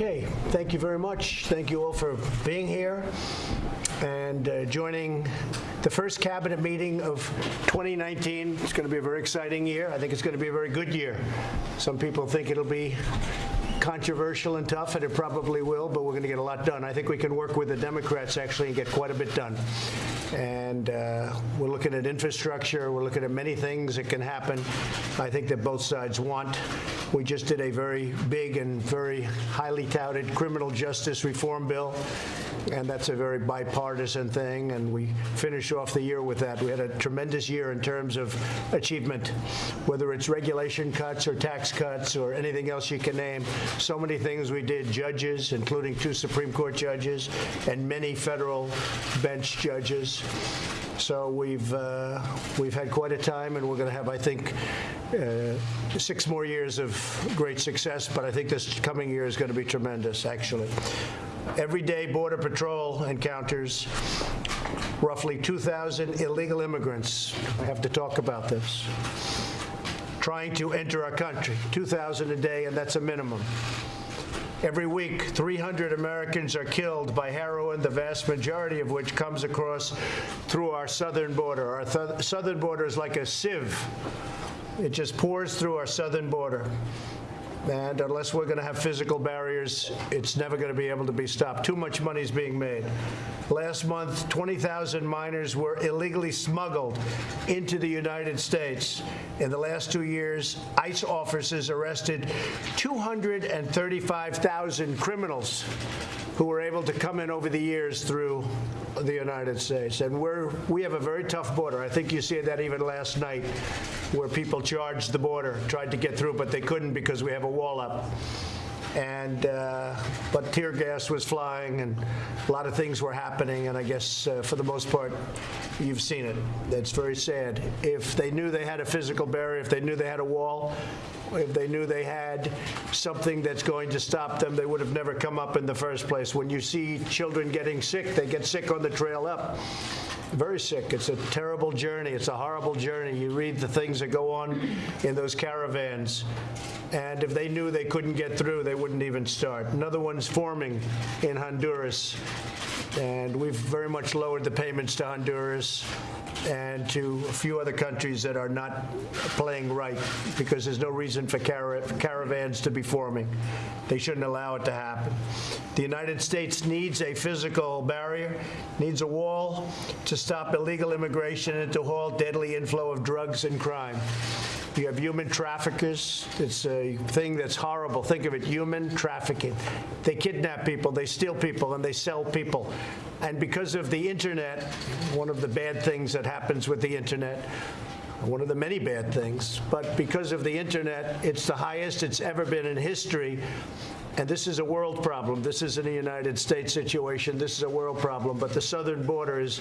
Okay, thank you very much. Thank you all for being here and uh, joining the first cabinet meeting of 2019. It's going to be a very exciting year. I think it's going to be a very good year. Some people think it'll be controversial and tough, and it probably will, but we're going to get a lot done. I think we can work with the Democrats actually and get quite a bit done. And uh, we're looking at infrastructure. We're looking at many things that can happen. I think that both sides want. We just did a very big and very highly touted criminal justice reform bill, and that's a very bipartisan thing, and we finish off the year with that. We had a tremendous year in terms of achievement, whether it's regulation cuts or tax cuts or anything else you can name. So many things we did, judges, including two Supreme Court judges, and many federal bench judges. So we've uh, we've had quite a time, and we're going to have, I think, uh, six more years of great success. But I think this coming year is going to be tremendous, actually. Every day, Border Patrol encounters roughly 2,000 illegal immigrants. I have to talk about this. Trying to enter our country, 2,000 a day, and that's a minimum. Every week, 300 Americans are killed by heroin, the vast majority of which comes across through our southern border. Our th southern border is like a sieve. It just pours through our southern border. And unless we're going to have physical barriers, it's never going to be able to be stopped. Too much money is being made. Last month, 20,000 minors were illegally smuggled into the United States. In the last two years, ICE officers arrested 235,000 criminals who were able to come in over the years through the United States. And we're, we have a very tough border. I think you see that even last night where people charged the border, tried to get through, but they couldn't because we have a wall up and uh, but tear gas was flying and a lot of things were happening and I guess uh, for the most part you've seen it. That's very sad. If they knew they had a physical barrier, if they knew they had a wall, if they knew they had something that's going to stop them, they would have never come up in the first place. When you see children getting sick, they get sick on the trail up very sick. It's a terrible journey. It's a horrible journey. You read the things that go on in those caravans. And if they knew they couldn't get through, they wouldn't even start. Another one's forming in Honduras. And we've very much lowered the payments to Honduras and to a few other countries that are not playing right because there's no reason for caravans to be forming. They shouldn't allow it to happen. The United States needs a physical barrier, needs a wall to stop illegal immigration and to halt deadly inflow of drugs and crime. You have human traffickers. It's a thing that's horrible. Think of it, human trafficking. They kidnap people, they steal people, and they sell people. And because of the internet, one of the bad things that happens with the internet, one of the many bad things, but because of the internet, it's the highest it's ever been in history and this is a world problem. This isn't a United States situation. This is a world problem. But the southern border is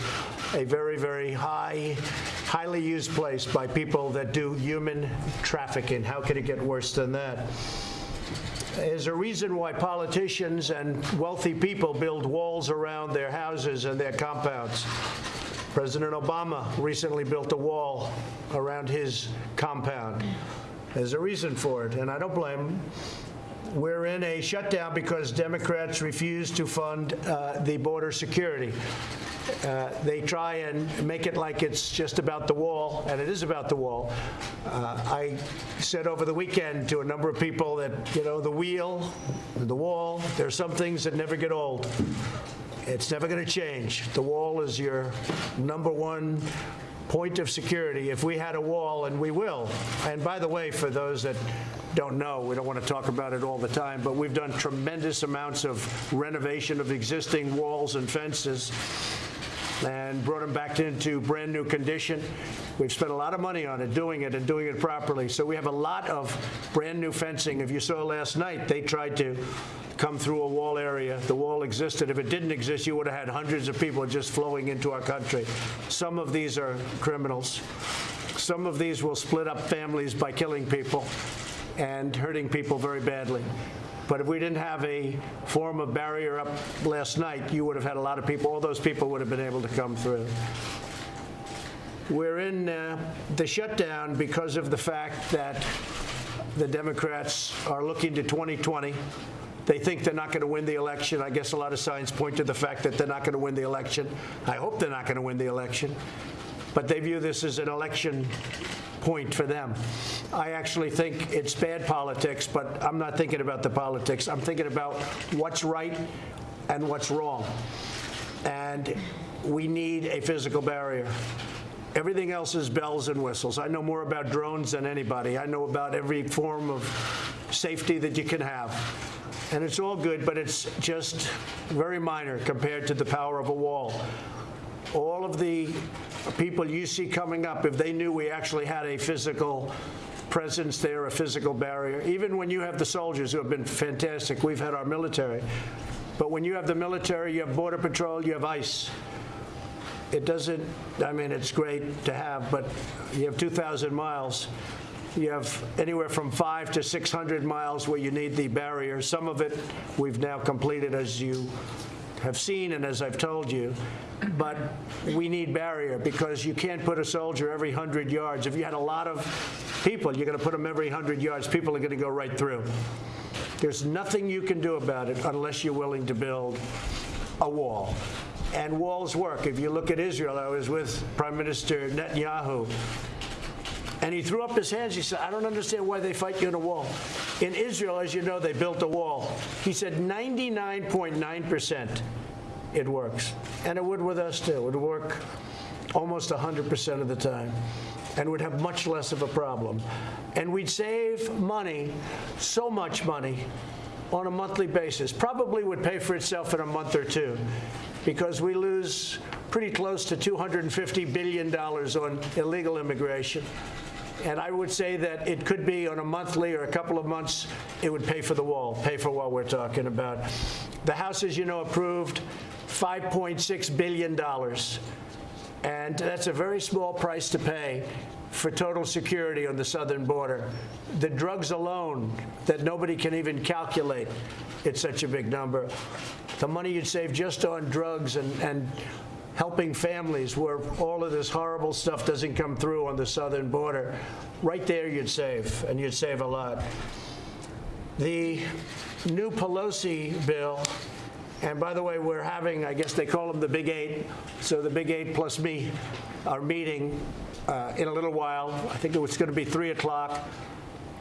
a very, very high, highly used place by people that do human trafficking. How could it get worse than that? There's a reason why politicians and wealthy people build walls around their houses and their compounds. President Obama recently built a wall around his compound. There's a reason for it, and I don't blame him we're in a shutdown because Democrats refuse to fund uh, the border security. Uh, they try and make it like it's just about the wall, and it is about the wall. Uh, I said over the weekend to a number of people that, you know, the wheel, the wall, there's some things that never get old. It's never going to change. The wall is your number one point of security if we had a wall, and we will. And by the way, for those that don't know, we don't want to talk about it all the time, but we've done tremendous amounts of renovation of existing walls and fences and brought them back into brand new condition. We've spent a lot of money on it, doing it and doing it properly. So we have a lot of brand new fencing. If you saw last night, they tried to come through a wall area. The wall existed. If it didn't exist, you would have had hundreds of people just flowing into our country. Some of these are criminals. Some of these will split up families by killing people and hurting people very badly. But if we didn't have a form of barrier up last night, you would have had a lot of people, all those people would have been able to come through. We're in uh, the shutdown because of the fact that the Democrats are looking to 2020 They think they're not going to win the election. I guess a lot of signs point to the fact that they're not going to win the election. I hope they're not going to win the election. But they view this as an election point for them. I actually think it's bad politics, but I'm not thinking about the politics. I'm thinking about what's right and what's wrong. And we need a physical barrier. Everything else is bells and whistles. I know more about drones than anybody. I know about every form of safety that you can have. And it's all good, but it's just very minor compared to the power of a wall. All of the people you see coming up, if they knew we actually had a physical presence there, a physical barrier, even when you have the soldiers who have been fantastic, we've had our military. But when you have the military, you have Border Patrol, you have ICE. It doesn't, I mean, it's great to have, but you have 2,000 miles. You have anywhere from five to 600 miles where you need the barrier. Some of it we've now completed, as you have seen and as I've told you. But we need barrier because you can't put a soldier every 100 yards. If you had a lot of people, you're going to put them every 100 yards. People are going to go right through. There's nothing you can do about it unless you're willing to build a wall. And walls work. If you look at Israel, I was with Prime Minister Netanyahu and he threw up his hands. He said, I don't understand why they fight you in a wall. In Israel, as you know, they built a wall. He said 99.9% it works. And it would with us too. It would work almost 100% of the time and would have much less of a problem. And we'd save money, so much money, on a monthly basis. Probably would pay for itself in a month or two because we lose pretty close to $250 billion on illegal immigration. And I would say that it could be on a monthly or a couple of months, it would pay for the wall, pay for what we're talking about. The House, as you know, approved $5.6 billion. And that's a very small price to pay for total security on the southern border. The drugs alone that nobody can even calculate, it's such a big number. The money you'd save just on drugs and, and helping families where all of this horrible stuff doesn't come through on the southern border, right there you'd save, and you'd save a lot. The new Pelosi bill and by the way, we're having, I guess they call them the Big Eight. So the Big Eight plus me are meeting uh, in a little while. I think it's going to be 3 o'clock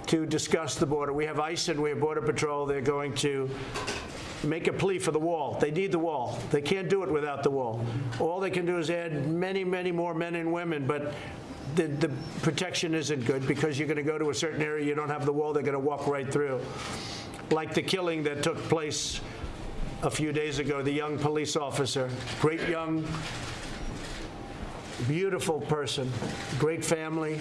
to discuss the border. We have ICE and we have Border Patrol. They're going to make a plea for the wall. They need the wall. They can't do it without the wall. All they can do is add many, many more men and women, but the, the protection isn't good because you're going to go to a certain area, you don't have the wall, they're going to walk right through. Like the killing that took place a few days ago, the young police officer, great young, beautiful person, great family,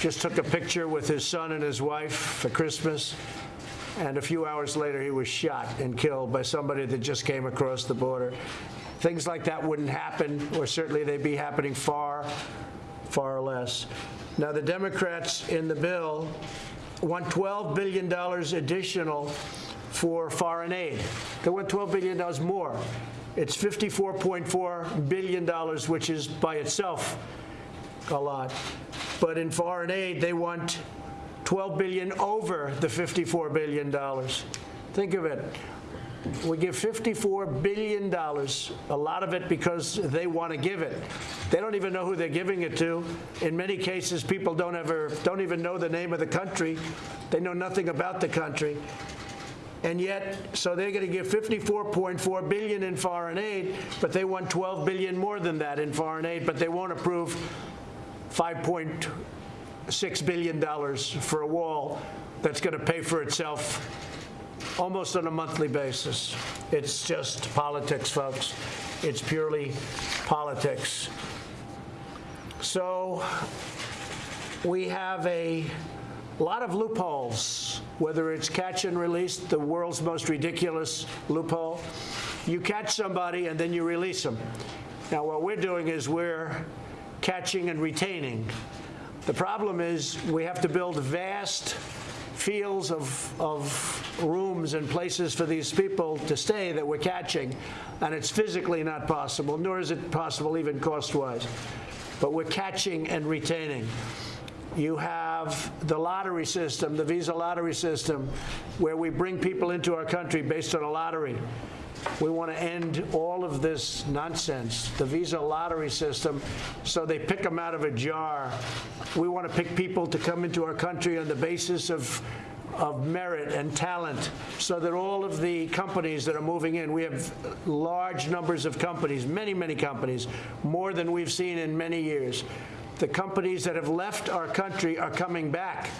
just took a picture with his son and his wife for Christmas. And a few hours later, he was shot and killed by somebody that just came across the border. Things like that wouldn't happen, or certainly they'd be happening far, far less. Now, the Democrats in the bill want $12 billion additional for foreign aid. They want $12 billion more. It's $54.4 billion, which is by itself a lot. But in foreign aid, they want 12 billion over the 54 billion dollars. Think of it. We give $54 billion, a lot of it because they want to give it. They don't even know who they're giving it to. In many cases, people don't ever don't even know the name of the country. They know nothing about the country. And yet, so they're going to give 54.4 billion in foreign aid, but they want 12 billion more than that in foreign aid, but they won't approve 5.6 billion dollars for a wall that's going to pay for itself almost on a monthly basis. It's just politics, folks. It's purely politics. So we have a lot of loopholes, whether it's catch and release, the world's most ridiculous loophole. You catch somebody and then you release them. Now, what we're doing is we're catching and retaining. The problem is we have to build vast fields of, of rooms and places for these people to stay that we're catching, and it's physically not possible, nor is it possible even cost-wise. But we're catching and retaining. You have the lottery system, the visa lottery system, where we bring people into our country based on a lottery. We want to end all of this nonsense, the visa lottery system, so they pick them out of a jar. We want to pick people to come into our country on the basis of of merit and talent so that all of the companies that are moving in, we have large numbers of companies, many, many companies, more than we've seen in many years. The companies that have left our country are coming back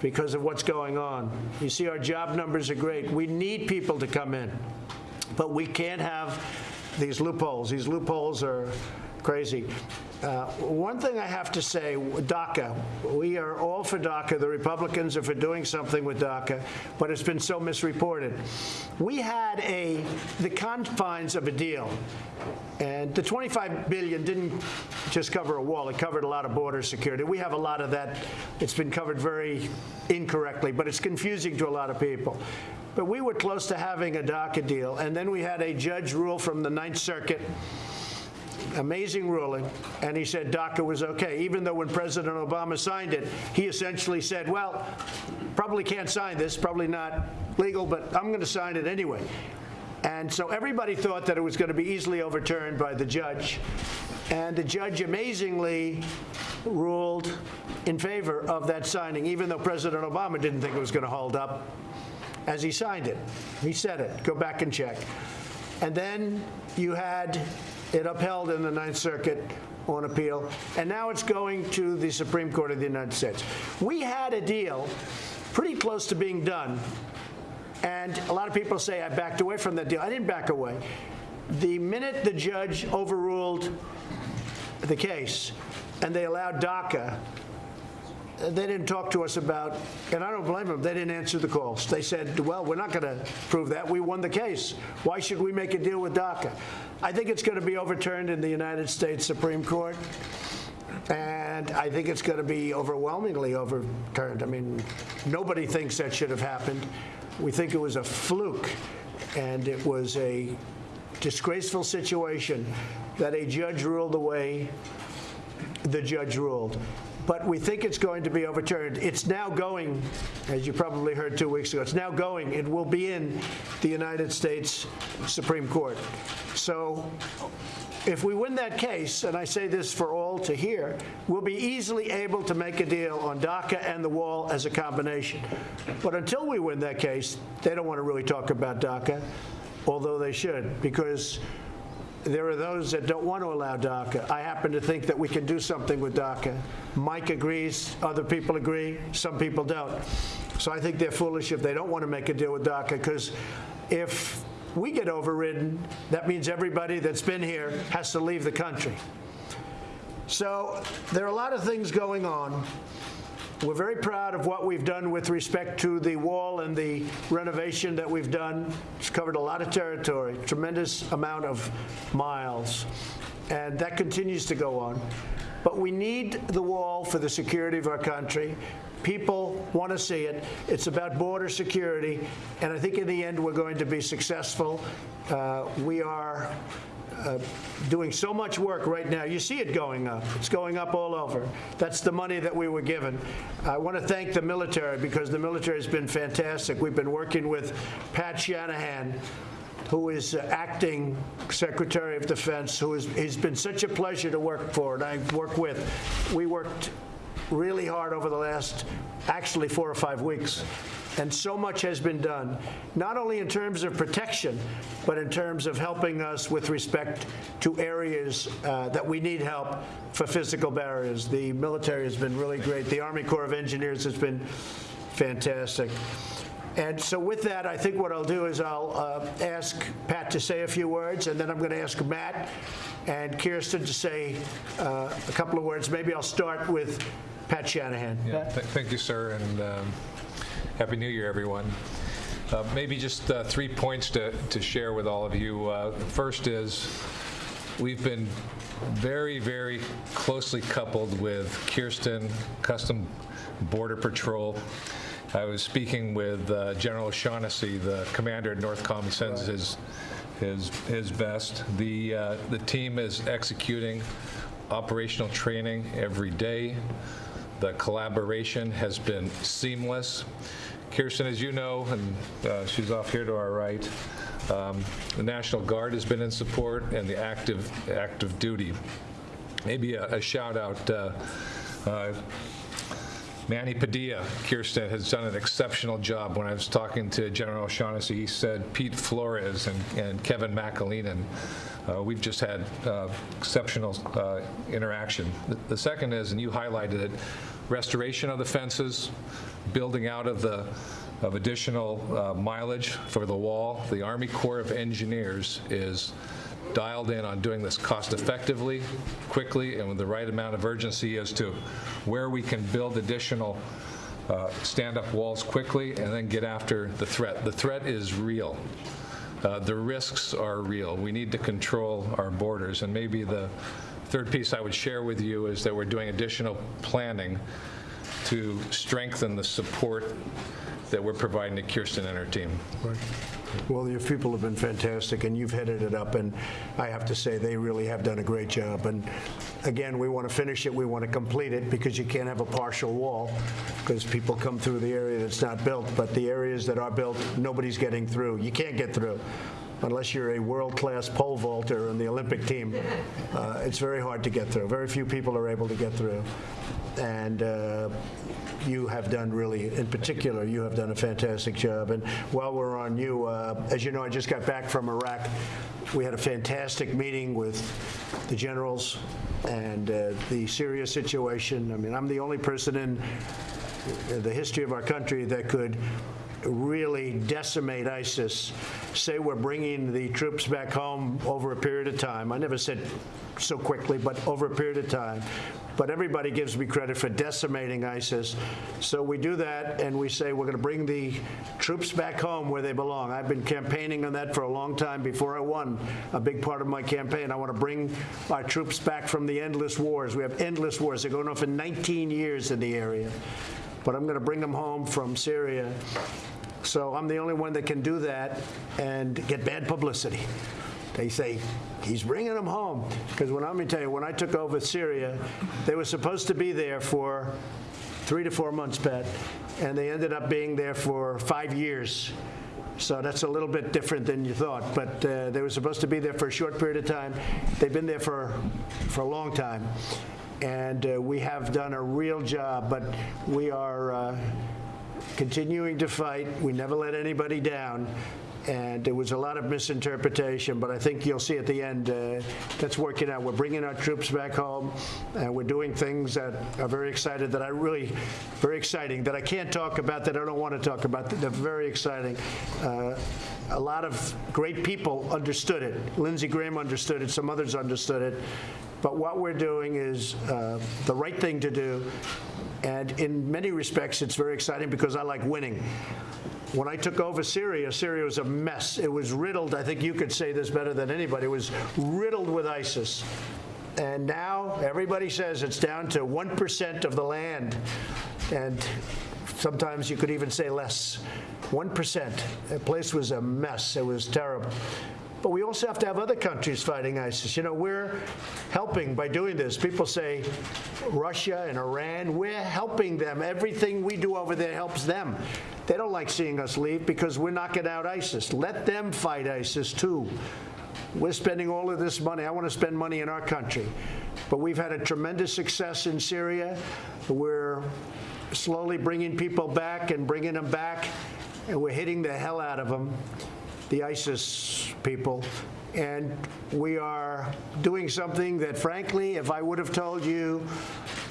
because of what's going on. You see, our job numbers are great. We need people to come in, but we can't have these loopholes. These loopholes are crazy. Uh, one thing I have to say, DACA, we are all for DACA. The Republicans are for doing something with DACA, but it's been so misreported. We had a the confines of a deal, and the 25 billion didn't just cover a wall; it covered a lot of border security. We have a lot of that. It's been covered very incorrectly, but it's confusing to a lot of people. But we were close to having a DACA deal, and then we had a judge rule from the Ninth Circuit amazing ruling, and he said DACA was okay, even though when President Obama signed it, he essentially said, well, probably can't sign this, probably not legal, but I'm going to sign it anyway. And so everybody thought that it was going to be easily overturned by the judge. And the judge amazingly ruled in favor of that signing, even though President Obama didn't think it was going to hold up as he signed it. He said it. Go back and check. And then you had it upheld in the Ninth Circuit on appeal, and now it's going to the Supreme Court of the United States. We had a deal pretty close to being done, and a lot of people say I backed away from that deal. I didn't back away. The minute the judge overruled the case and they allowed DACA, they didn't talk to us about, and I don't blame them, they didn't answer the calls. They said, well, we're not going to prove that. We won the case. Why should we make a deal with DACA? I think it's going to be overturned in the United States Supreme Court. And I think it's going to be overwhelmingly overturned. I mean, nobody thinks that should have happened. We think it was a fluke, and it was a disgraceful situation that a judge ruled the way the judge ruled but we think it's going to be overturned. It's now going, as you probably heard two weeks ago, it's now going. It will be in the United States Supreme Court. So if we win that case, and I say this for all to hear, we'll be easily able to make a deal on DACA and the wall as a combination. But until we win that case, they don't want to really talk about DACA, although they should, because there are those that don't want to allow DACA. I happen to think that we can do something with DACA. Mike agrees, other people agree, some people don't. So I think they're foolish if they don't want to make a deal with DACA because if we get overridden, that means everybody that's been here has to leave the country. So there are a lot of things going on. We're very proud of what we've done with respect to the wall and the renovation that we've done. It's covered a lot of territory, tremendous amount of miles, and that continues to go on. But we need the wall for the security of our country. People want to see it. It's about border security, and I think in the end we're going to be successful. Uh, we are uh, doing so much work right now. You see it going up. It's going up all over. That's the money that we were given. I want to thank the military because the military has been fantastic. We've been working with Pat Shanahan, who is uh, acting Secretary of Defense, who he's been such a pleasure to work for and I work with. We worked really hard over the last actually four or five weeks and so much has been done, not only in terms of protection, but in terms of helping us with respect to areas uh, that we need help for physical barriers. The military has been really great. The Army Corps of Engineers has been fantastic. And so with that, I think what I'll do is I'll uh, ask Pat to say a few words, and then I'm going to ask Matt and Kirsten to say uh, a couple of words. Maybe I'll start with Pat Shanahan. Yeah, th thank you, sir. And um, Happy New Year, everyone. Uh, maybe just uh, three points to, to share with all of you. Uh, first is we've been very, very closely coupled with Kirsten, Custom Border Patrol. I was speaking with uh, General O'Shaughnessy, the commander at NORTHCOM. He sends his, his, his best. The, uh, the team is executing operational training every day. The collaboration has been seamless. Kirsten, as you know, and uh, she's off here to our right, um, the National Guard has been in support, and the active, active duty. Maybe a a shout out, uh, uh, Manny Padilla, Kirsten, has done an exceptional job. When I was talking to General O'Shaughnessy, he said Pete Flores and and Kevin McAleenan. Uh, We've just had uh, exceptional uh, interaction. The- The second is, and you highlighted it, restoration of the fences, building out of the, of additional uh, mileage for the wall. The Army Corps of Engineers is dialed in on doing this cost effectively, quickly, and with the right amount of urgency as to where we can build additional uh, stand-up walls quickly and then get after the threat. The threat is real. Uh, The risks are real. We need to control our borders. And maybe the third piece I would share with you is that we're doing additional planning to strengthen the support that we're providing to Kirsten and her team. Well, your people have been fantastic, and you've headed it up, and I have to say, they really have done a great job. And again, we want to finish it, we want to complete it, because you can't have a partial wall, because people come through the area that's not built, but the areas that are built, nobody's getting through. You can't get through unless you're a world-class pole vaulter in the Olympic team. Uh, It's very hard to get through. Very few people are able to get through. And uh, you have done really, in particular, you have done a fantastic job. And while we're on you, uh, as you know, I just got back from Iraq. We had a fantastic meeting with the generals and uh, the Syria situation. I mean, I'm the only person in the history of our country that could really decimate ISIS, say we're bringing the troops back home over a period of time. I never said so quickly, but over a period of time. But everybody gives me credit for decimating ISIS. So we do that, and we say we're going to bring the troops back home where they belong. I've been campaigning on that for a long time before I won a big part of my campaign. I want to bring our troops back from the endless wars. We have endless wars. They're going on for 19 years in the area. But I'm going to bring them home from Syria. So I'm the only one that can do that and get bad publicity. They say, he's bringing them home. Because when I'm going to tell you, when I took over Syria, they were supposed to be there for three to four months, Pat, and they ended up being there for five years. So that's a little bit different than you thought. But uh, they were supposed to be there for a short period of time. They've been there for, for a long time. And uh, we have done a real job, but we are uh, continuing to fight. We never let anybody down. And there was a lot of misinterpretation, but I think you'll see at the end uh, that's working out. We're bringing our troops back home, and we're doing things that are very excited. That I really, very exciting. That I can't talk about. That I don't want to talk about. They're very exciting. Uh, a lot of great people understood it. Lindsey Graham understood it. Some others understood it. But what we're doing is uh, the right thing to do. And in many respects, it's very exciting because I like winning. When I took over Syria, Syria was a mess. It was riddled, I think you could say this better than anybody, it was riddled with ISIS. And now everybody says it's down to 1% of the land. And sometimes you could even say less. 1%. The place was a mess. It was terrible. But we also have to have other countries fighting ISIS. You know, we're helping by doing this. People say Russia and Iran, we're helping them. Everything we do over there helps them. They don't like seeing us leave because we're knocking out ISIS. Let them fight ISIS too. We're spending all of this money. I want to spend money in our country. But we've had a tremendous success in Syria. We're slowly bringing people back and bringing them back, and we're hitting the hell out of them the ISIS people. And we are doing something that, frankly, if I would have told you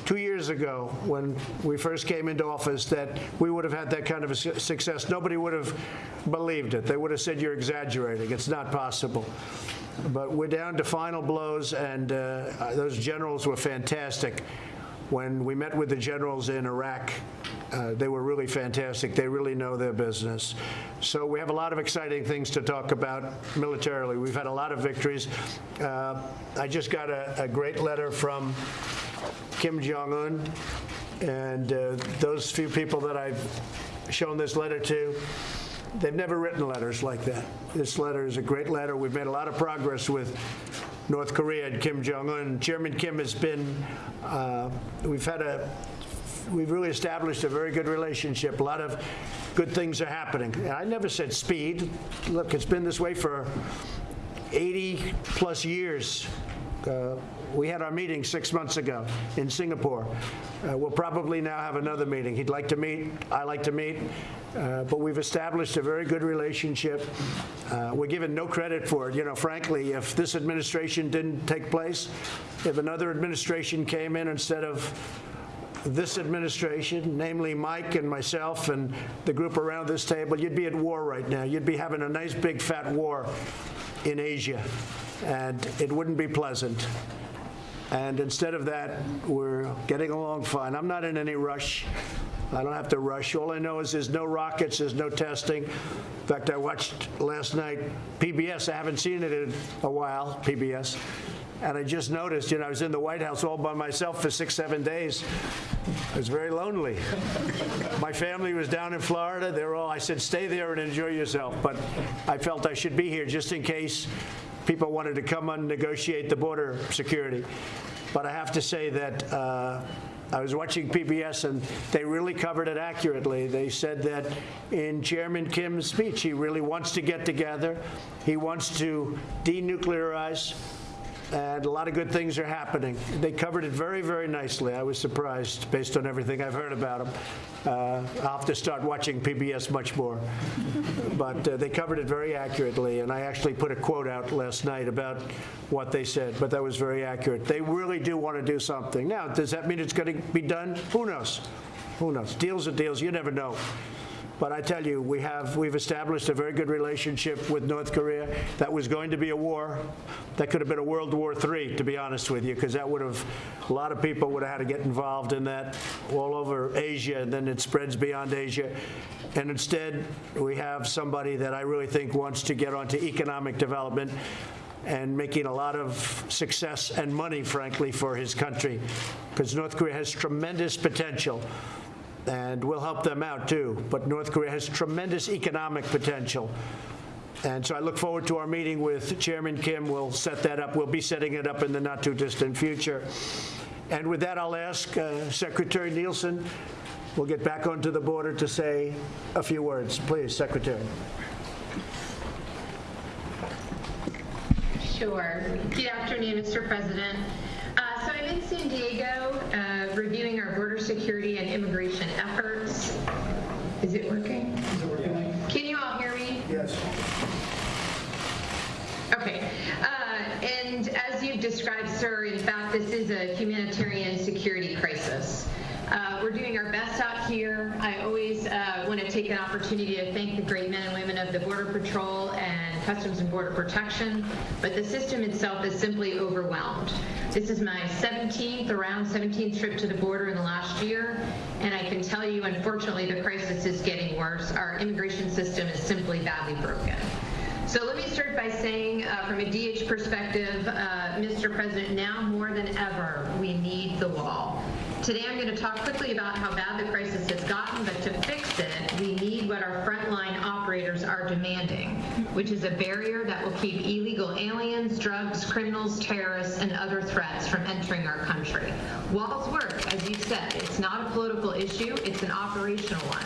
two years ago when we first came into office that we would have had that kind of a su- success, nobody would have believed it. They would have said you're exaggerating. It's not possible. But we're down to final blows, and uh, those generals were fantastic. When we met with the generals in Iraq, uh, they were really fantastic. They really know their business. So we have a lot of exciting things to talk about militarily. We've had a lot of victories. Uh, I just got a, a great letter from Kim Jong Un, and uh, those few people that I've shown this letter to, they've never written letters like that. This letter is a great letter. We've made a lot of progress with North Korea and Kim Jong Un. Chairman Kim has been, uh, we've had a we've really established a very good relationship. A lot of good things are happening. And I never said speed. Look, it's been this way for 80 plus years. Uh, we had our meeting six months ago in Singapore. Uh, we'll probably now have another meeting. He'd like to meet, I like to meet, uh, but we've established a very good relationship. Uh, we're given no credit for it. You know, frankly, if this administration didn't take place, if another administration came in instead of this administration, namely Mike and myself and the group around this table, you'd be at war right now. You'd be having a nice big fat war in Asia, and it wouldn't be pleasant. And instead of that, we're getting along fine. I'm not in any rush. I don't have to rush. All I know is there's no rockets, there's no testing. In fact, I watched last night PBS. I haven't seen it in a while, PBS. And I just noticed, you know, I was in the White House all by myself for six, seven days. I was very lonely. My family was down in Florida. They're all, I said, stay there and enjoy yourself. But I felt I should be here just in case people wanted to come and negotiate the border security. But I have to say that uh, I was watching PBS and they really covered it accurately. They said that in Chairman Kim's speech, he really wants to get together. He wants to denuclearize and a lot of good things are happening. They covered it very, very nicely. I was surprised based on everything I've heard about them. Uh, I'll have to start watching PBS much more. But uh, they covered it very accurately, and I actually put a quote out last night about what they said, but that was very accurate. They really do want to do something. Now, does that mean it's going to be done? Who knows? Who knows? Deals are deals. You never know. But I tell you, we have, we've established a very good relationship with North Korea. That was going to be a war. That could have been a World War III, to be honest with you, because that would have, a lot of people would have had to get involved in that all over Asia, and then it spreads beyond Asia. And instead, we have somebody that I really think wants to get onto economic development and making a lot of success and money, frankly, for his country, because North Korea has tremendous potential and we'll help them out too. But North Korea has tremendous economic potential. And so I look forward to our meeting with Chairman Kim. We'll set that up. We'll be setting it up in the not too distant future. And with that, I'll ask uh, Secretary Nielsen, we'll get back onto the border to say a few words. Please, Secretary. Sure. Good afternoon, Mr. President. I'm in San Diego uh, reviewing our border security and immigration efforts. Is it working? Is it working? Can you all hear me? Yes. Okay. Uh, and as you've described, sir, in fact, this is a humanitarian security crisis. Uh, we're doing our best out here. I always uh, want to take an opportunity to thank the great men and women of the Border Patrol and Customs and Border Protection, but the system itself is simply overwhelmed. This is my 17th, around 17th trip to the border in the last year, and I can tell you, unfortunately, the crisis is getting worse. Our immigration system is simply badly broken. So let me start by saying, uh, from a DHS perspective, uh, Mr. President, now more than ever, we need the wall. Today I'm going to talk quickly about how bad the crisis has gotten, but to fix it, we need what our frontline operators are demanding, which is a barrier that will keep illegal aliens, drugs, criminals, terrorists, and other threats from entering our country. Walls work, as you said. It's not a political issue, it's an operational one.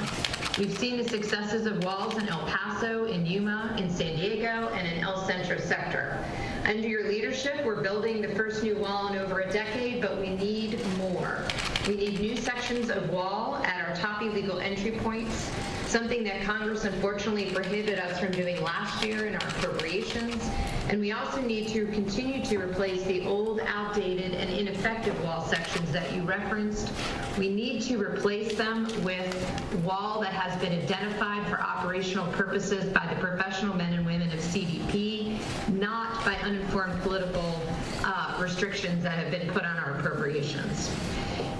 We've seen the successes of walls in El Paso, in Yuma, in San Diego, and in El Centro sector. Under your leadership, we're building the first new wall in over a decade, but we need more. We need new sections of wall at our top illegal entry points, something that Congress unfortunately prohibited us from doing last year in our appropriations. And we also need to continue to replace the old, outdated, and ineffective wall sections that you referenced. We need to replace them with wall that has been identified for operational purposes by the professional men and women of CBP, not by uninformed political uh, restrictions that have been put on our appropriations.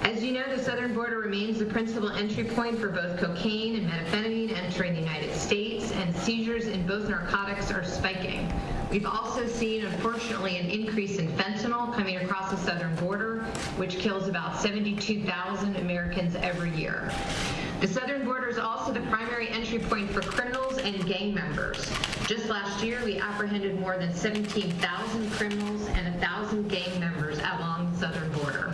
As you know, the southern border remains the principal entry point for both cocaine and methamphetamine entering the United States, and seizures in both narcotics are spiking. We've also seen, unfortunately, an increase in fentanyl coming across the southern border, which kills about 72,000 Americans every year. The southern border is also the primary entry point for criminals and gang members. Just last year, we apprehended more than 17,000 criminals and 1,000 gang members along the southern border.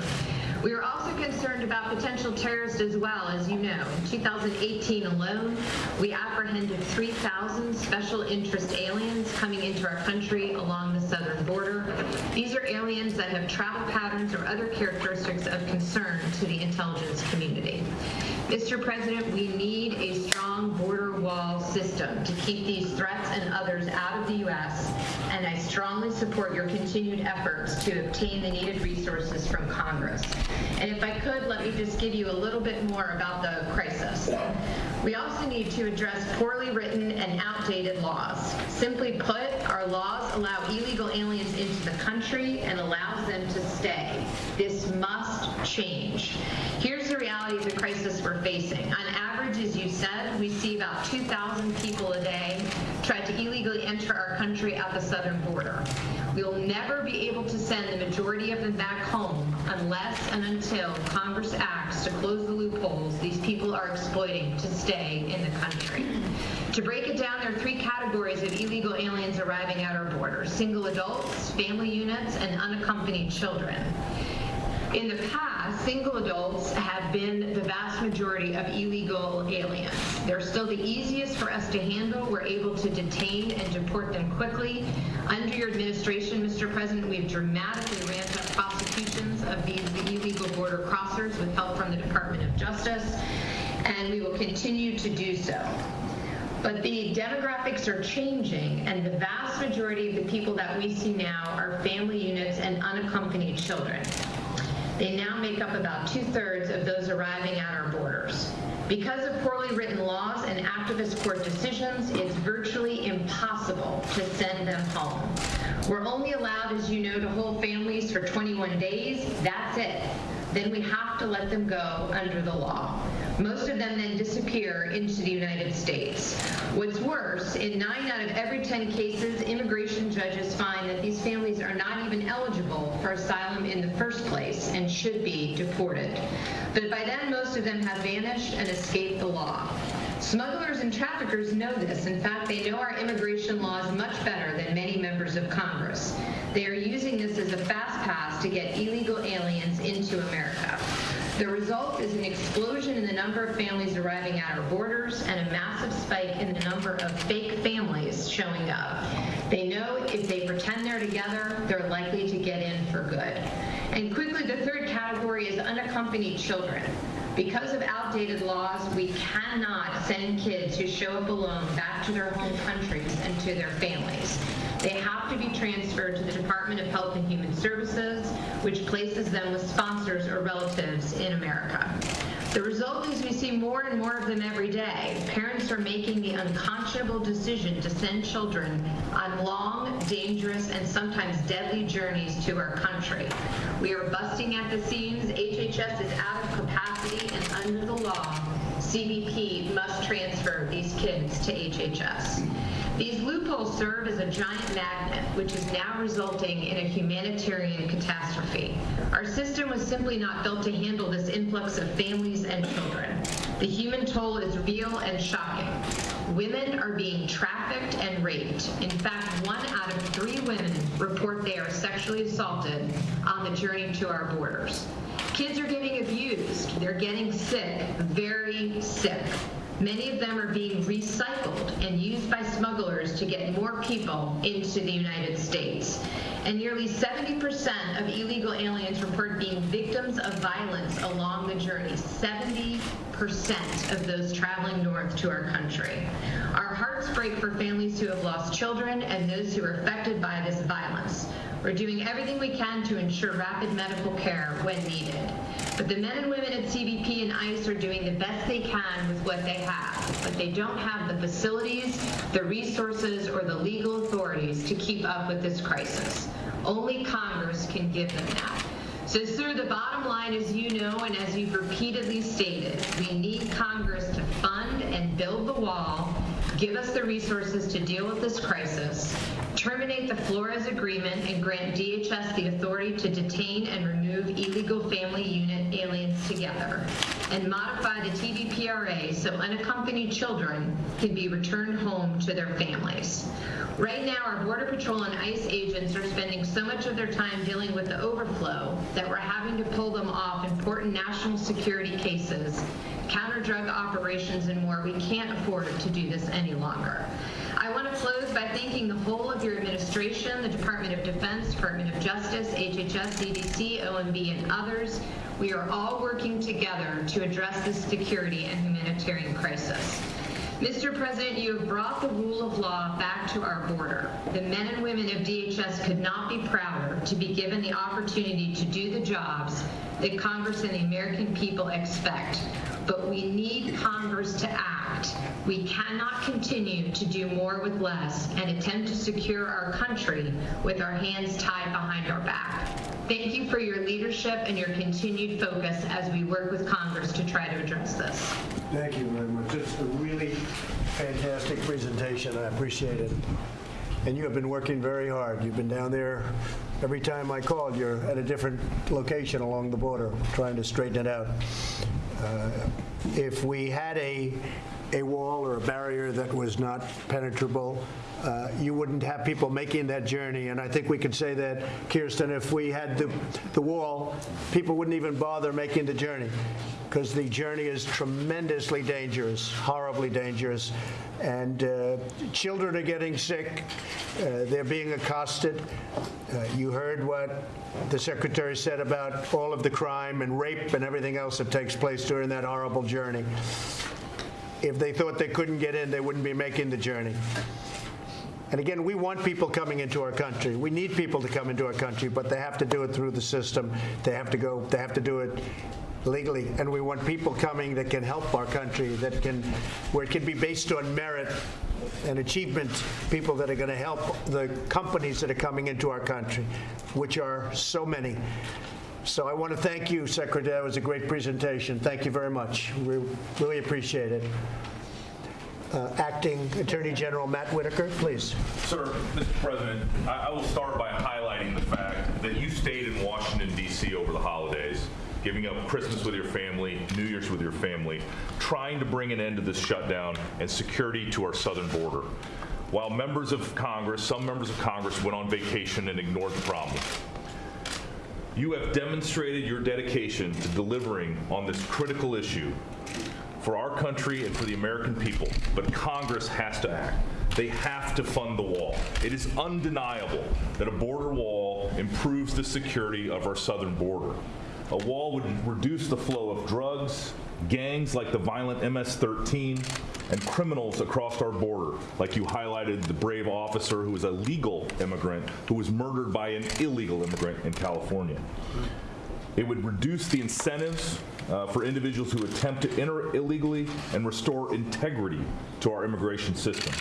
We are also concerned about potential terrorists as well, as you know. In 2018 alone, we apprehended 3,000 special interest aliens coming into our country along the southern border. These are aliens that have travel patterns or other characteristics of concern to the intelligence community. Mr. President, we need a strong border wall system to keep these threats and others out of the U.S., and I strongly support your continued efforts to obtain the needed resources from Congress. And if I could, let me just give you a little bit more about the crisis. We also need to address poorly written and outdated laws. Simply put, our laws allow illegal aliens into the country and allows them to stay. This must change. Here's the crisis we're facing. On average, as you said, we see about 2,000 people a day try to illegally enter our country at the southern border. We'll never be able to send the majority of them back home unless and until Congress acts to close the loopholes these people are exploiting to stay in the country. To break it down, there are three categories of illegal aliens arriving at our border single adults, family units, and unaccompanied children. In the past, single adults have been the vast majority of illegal aliens. They're still the easiest for us to handle. We're able to detain and deport them quickly. Under your administration, Mr. President, we've dramatically ramped up prosecutions of these illegal border crossers with help from the Department of Justice, and we will continue to do so. But the demographics are changing, and the vast majority of the people that we see now are family units and unaccompanied children. They now make up about two-thirds of those arriving at our borders. Because of poorly written laws and activist court decisions, it's virtually impossible to send them home. We're only allowed, as you know, to hold families for 21 days. That's it. Then we have to let them go under the law. Most of them then disappear into the United States. What's worse, in nine out of every 10 cases, immigration judges find that these families are not even eligible for asylum in the first place and should be deported. But by then, most of them have vanished and escaped the law. Smugglers and traffickers know this. In fact, they know our immigration laws much better than many members of Congress. They are using this as a fast pass to get illegal aliens into America. The result is an explosion in the number of families arriving at our borders and a massive spike in the number of fake families showing up. They know if they pretend they're together, they're likely to get in for good. And quickly, the third category is unaccompanied children. Because of outdated laws, we cannot send kids who show up alone back to their home countries and to their families. They have to be transferred to the Department of Health and Human Services, which places them with sponsors or relatives in America. The result is we see more and more of them every day. Parents are making the unconscionable decision to send children on long, dangerous, and sometimes deadly journeys to our country. We are busting at the seams. HHS is out of capacity, and under the law, CBP must transfer these kids to HHS. These loopholes serve as a giant magnet, which is now resulting in a humanitarian catastrophe. Our system was simply not built to handle this influx of families and children. The human toll is real and shocking. Women are being trafficked and raped. In fact, one out of three women report they are sexually assaulted on the journey to our borders. Kids are getting abused. They're getting sick, very sick. Many of them are being recycled and used by smugglers to get more people into the United States. And nearly 70% of illegal aliens report being victims of violence along the journey. 70% of those traveling north to our country. Our hearts break for families who have lost children and those who are affected by this violence. We're doing everything we can to ensure rapid medical care when needed. But the men and women at CBP and ICE are doing the best they can with what they have, but they don't have the facilities, the resources, or the legal authorities to keep up with this crisis. Only Congress can give them that. So, sir, the bottom line, as you know and as you've repeatedly stated, we need Congress to fund and build the wall, give us the resources to deal with this crisis, terminate the Flores Agreement and grant DHS the authority to detain and remove illegal family unit aliens together, and modify the TVPRA so unaccompanied children can be returned home to their families. Right now, our Border Patrol and ICE agents are spending so much of their time dealing with the overflow that we're having to pull them off important national security cases, counter drug operations, and more. We can't afford to do this any longer. I want to close by thanking the whole of your administration, the Department of Defense, Department of Justice, HHS, CDC, OMB, and others. We are all working together to address this security and humanitarian crisis. Mr. President, you have brought the rule of law back to our border. The men and women of DHS could not be prouder to be given the opportunity to do the jobs that Congress and the American people expect. But we need Congress to act. We cannot continue to do more with less and attempt to secure our country with our hands tied behind our back. Thank you for your leadership and your continued focus as we work with Congress to try to address this. Thank you very much. It's a really fantastic presentation. I appreciate it. And you have been working very hard. You've been down there, every time I called, you're at a different location along the border, trying to straighten it out. Uh, If we had a, a wall or a barrier that was not penetrable, uh, you wouldn't have people making that journey. And I think we could say that, Kirstjen, if we had the, the wall, people wouldn't even bother making the journey because the journey is tremendously dangerous, horribly dangerous. And uh, children are getting sick. Uh, they're being accosted. Uh, you heard what the secretary said about all of the crime and rape and everything else that takes place during that horrible journey. If they thought they couldn't get in, they wouldn't be making the journey. And again, we want people coming into our country. We need people to come into our country, but they have to do it through the system. They have to go, they have to do it legally. And we want people coming that can help our country, that can, where it can be based on merit and achievement, people that are going to help the companies that are coming into our country, which are so many. So I want to thank you, Secretary. That was a great presentation. Thank you very much. We really appreciate it. Uh, Acting Attorney General Matt Whitaker, please. Sir, Mr. President, I I will start by highlighting the fact that you stayed in Washington DC over the holidays, giving up Christmas with your family, New Year's with your family, trying to bring an end to this shutdown and security to our southern border. While members of Congress, some members of Congress went on vacation and ignored the problem. You have demonstrated your dedication to delivering on this critical issue for our country and for the American people, but Congress has to act. They have to fund the wall. It is undeniable that a border wall improves the security of our southern border. A wall would reduce the flow of drugs, gangs like the violent MS-13, and criminals across our border, like you highlighted the brave officer who was a legal immigrant who was murdered by an illegal immigrant in California. It would reduce the incentives uh, for individuals who attempt to enter illegally and restore integrity to our immigration system.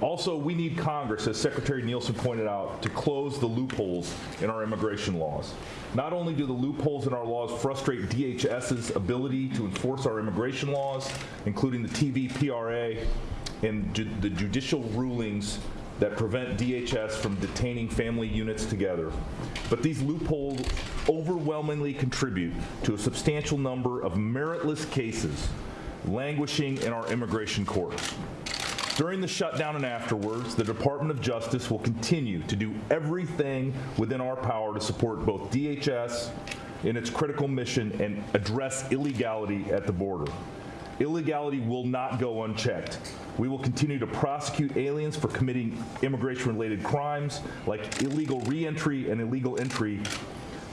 Also, we need Congress, as Secretary Nielsen pointed out, to close the loopholes in our immigration laws. Not only do the loopholes in our laws frustrate DHS's ability to enforce our immigration laws, including the TVPRA and ju- the judicial rulings that prevent DHS from detaining family units together. But these loopholes overwhelmingly contribute to a substantial number of meritless cases languishing in our immigration courts. During the shutdown and afterwards, the Department of Justice will continue to do everything within our power to support both DHS in its critical mission and address illegality at the border. Illegality will not go unchecked. We will continue to prosecute aliens for committing immigration-related crimes like illegal reentry and illegal entry,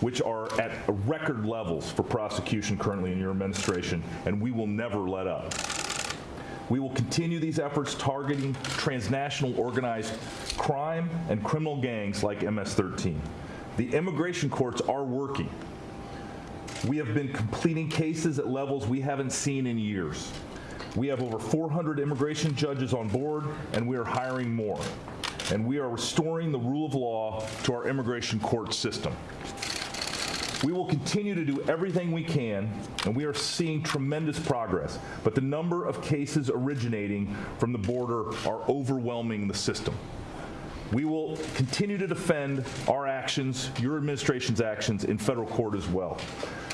which are at record levels for prosecution currently in your administration, and we will never let up. We will continue these efforts targeting transnational organized crime and criminal gangs like MS-13. The immigration courts are working. We have been completing cases at levels we haven't seen in years. We have over 400 immigration judges on board, and we are hiring more. And we are restoring the rule of law to our immigration court system. We will continue to do everything we can, and we are seeing tremendous progress, but the number of cases originating from the border are overwhelming the system. We will continue to defend our actions, your administration's actions, in federal court as well.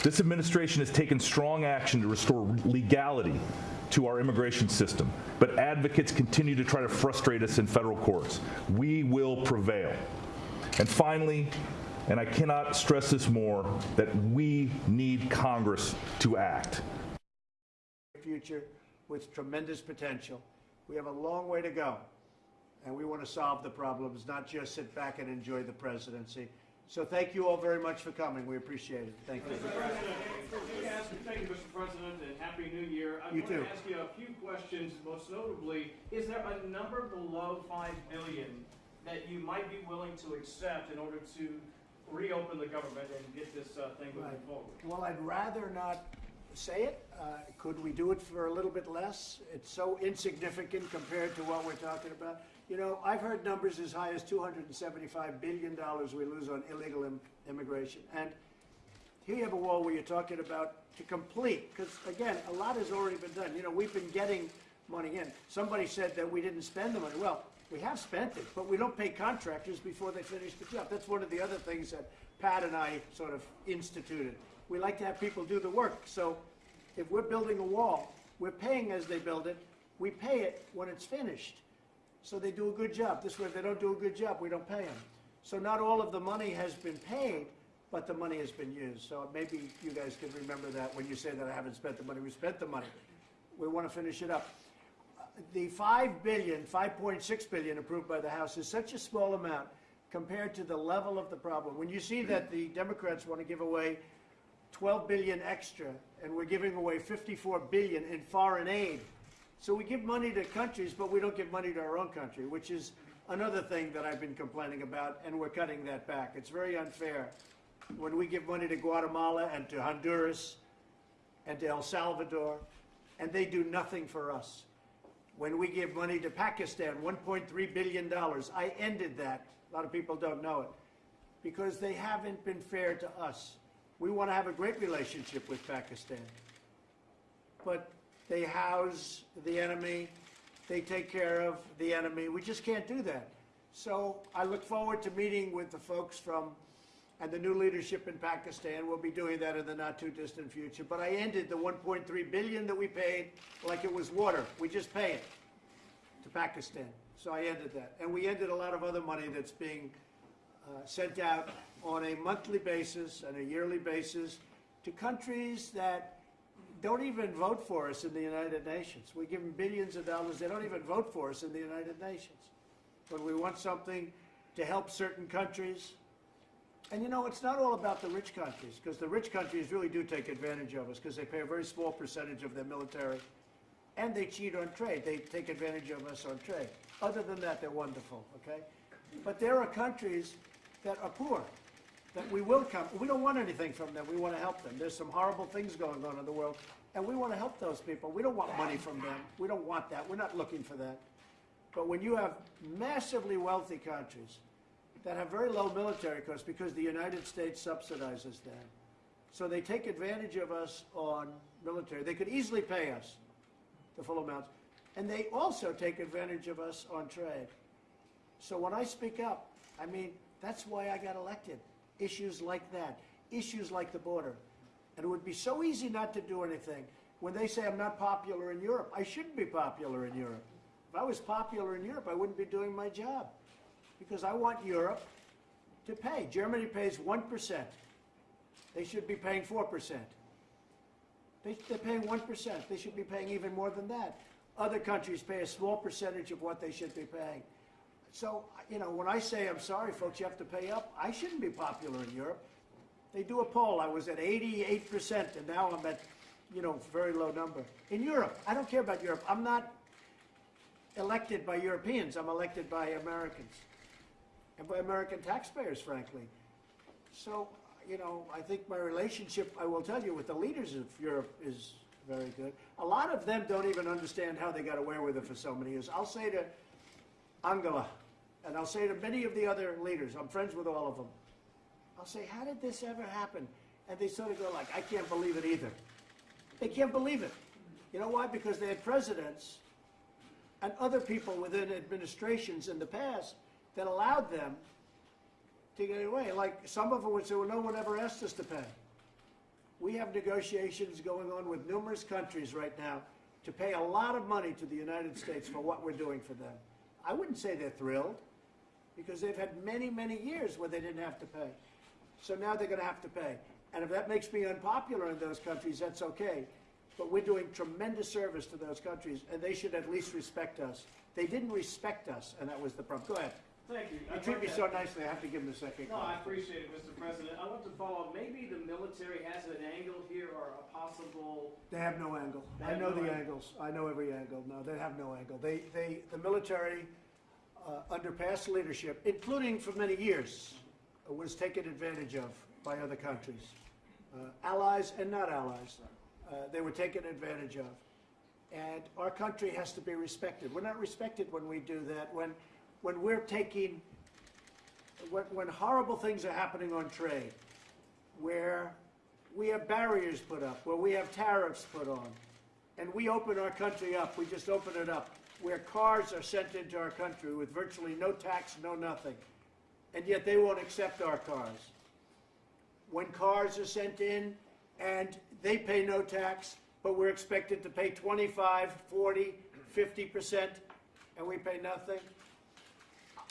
This administration has taken strong action to restore legality to our immigration system, but advocates continue to try to frustrate us in federal courts. We will prevail. And finally, and I cannot stress this more, that we need Congress to act. future with tremendous potential. We have a long way to go, and we want to solve the problems, not just sit back and enjoy the presidency. So thank you all very much for coming. We appreciate it. Thank you. Yes, Thank you, Mr. President, and Happy New Year. I You want too. to ask you a few questions, most notably, is there a number below 5 billion that you might be willing to accept in order to reopen the government and get this uh, thing moving Right. forward? Well, I'd rather not say it. Uh, Could we do it for a little bit less? It's so insignificant compared to what we're talking about. You know, I've heard numbers as high as $275 billion we lose on illegal im- immigration. And here you have a wall where you're talking about to complete, because again, a lot has already been done. You know, we've been getting money in. Somebody said that we didn't spend the money. Well, we have spent it, but we don't pay contractors before they finish the job. That's one of the other things that Pat and I sort of instituted. We like to have people do the work. So if we're building a wall, we're paying as they build it. We pay it when it's finished. So they do a good job. This way, if they don't do a good job, we don't pay them. So not all of the money has been paid, but the money has been used. So maybe you guys can remember that when you say that I haven't spent the money. We spent the money. We want to finish it up. The 5 billion, 5.6 billion approved by the House is such a small amount compared to the level of the problem. When you see mm-hmm. that the Democrats want to give away 12 billion extra, and we're giving away 54 billion in foreign aid. So we give money to countries, but we don't give money to our own country, which is another thing that I've been complaining about, and we're cutting that back. It's very unfair. When we give money to Guatemala and to Honduras and to El Salvador, and they do nothing for us. When we give money to Pakistan, $1.3 billion, I ended that. A lot of people don't know it because they haven't been fair to us. We want to have a great relationship with Pakistan. But they house the enemy, they take care of the enemy. We just can't do that. So I look forward to meeting with the folks from, and the new leadership in Pakistan. We'll be doing that in the not too distant future. But I ended the 1.3 billion that we paid like it was water. We just pay it to Pakistan. So I ended that. And we ended a lot of other money that's being uh, sent out on a monthly basis and a yearly basis to countries that don't even vote for us in the United Nations. We give them billions of dollars. They don't even vote for us in the United Nations. When we want something to help certain countries, and you know, it's not all about the rich countries, because the rich countries really do take advantage of us, because they pay a very small percentage of their military, and they cheat on trade. They take advantage of us on trade. Other than that, they're wonderful, okay? But there are countries that are poor, that we will come. We don't want anything from them. We want to help them. There's some horrible things going on in the world, and we want to help those people. We don't want money from them. We don't want that. We're not looking for that. But when you have massively wealthy countries that have very low military costs because the United States subsidizes them, so they take advantage of us on military. They could easily pay us the full amounts, and they also take advantage of us on trade. So when I speak up, I mean, that's why I got elected. Issues like that, issues like the border. And it would be so easy not to do anything. When they say I'm not popular in Europe, I shouldn't be popular in Europe. If I was popular in Europe, I wouldn't be doing my job. Because I want Europe to pay. Germany pays 1%. They should be paying 4%. They, they're paying 1%. They should be paying even more than that. Other countries pay a small percentage of what they should be paying. So, you know, when I say, I'm sorry, folks, you have to pay up, I shouldn't be popular in Europe. They do a poll. I was at 88%, and now I'm at, you know, very low number. In Europe, I don't care about Europe. I'm not elected by Europeans. I'm elected by Americans and by American taxpayers, frankly. So, you know, I think my relationship, I will tell you, with the leaders of Europe is very good. A lot of them don't even understand how they got away with it for so many years. I'll say to Angela, and I'll say to many of the other leaders, I'm friends with all of them. I'll say, how did this ever happen? and they sort of go like, I can't believe it either. They can't believe it. You know why? Because they had presidents and other people within administrations in the past that allowed them to get away. Like some of them would say, well, no one ever asked us to pay. We have negotiations going on with numerous countries right now to pay a lot of money to the United States for what we're doing for them. I wouldn't say they're thrilled because they've had many, many years where they didn't have to pay. So now they're going to have to pay. And if that makes me unpopular in those countries, that's okay. But we're doing tremendous service to those countries, and they should at least respect us. They didn't respect us, and that was the problem. Go ahead. Thank you. You treat me so nicely, I have to give him a second. No, I appreciate it, Mr. President. I want to follow up, maybe the military has an angle here or a possible, They have no angle. They I have know no the angle. angles. I know every angle. No, they have no angle. They, they, the military, uh, under past leadership, including for many years, uh, was taken advantage of by other countries, uh, allies and not allies. Uh, they were taken advantage of. And our country has to be respected. We're not respected when we do that. When, when we're taking, when, when horrible things are happening on trade, where we have barriers put up, where we have tariffs put on, and we open our country up, we just open it up, where cars are sent into our country with virtually no tax, no nothing, and yet they won't accept our cars. When cars are sent in and they pay no tax, but we're expected to pay 25, 40, 50%, and we pay nothing,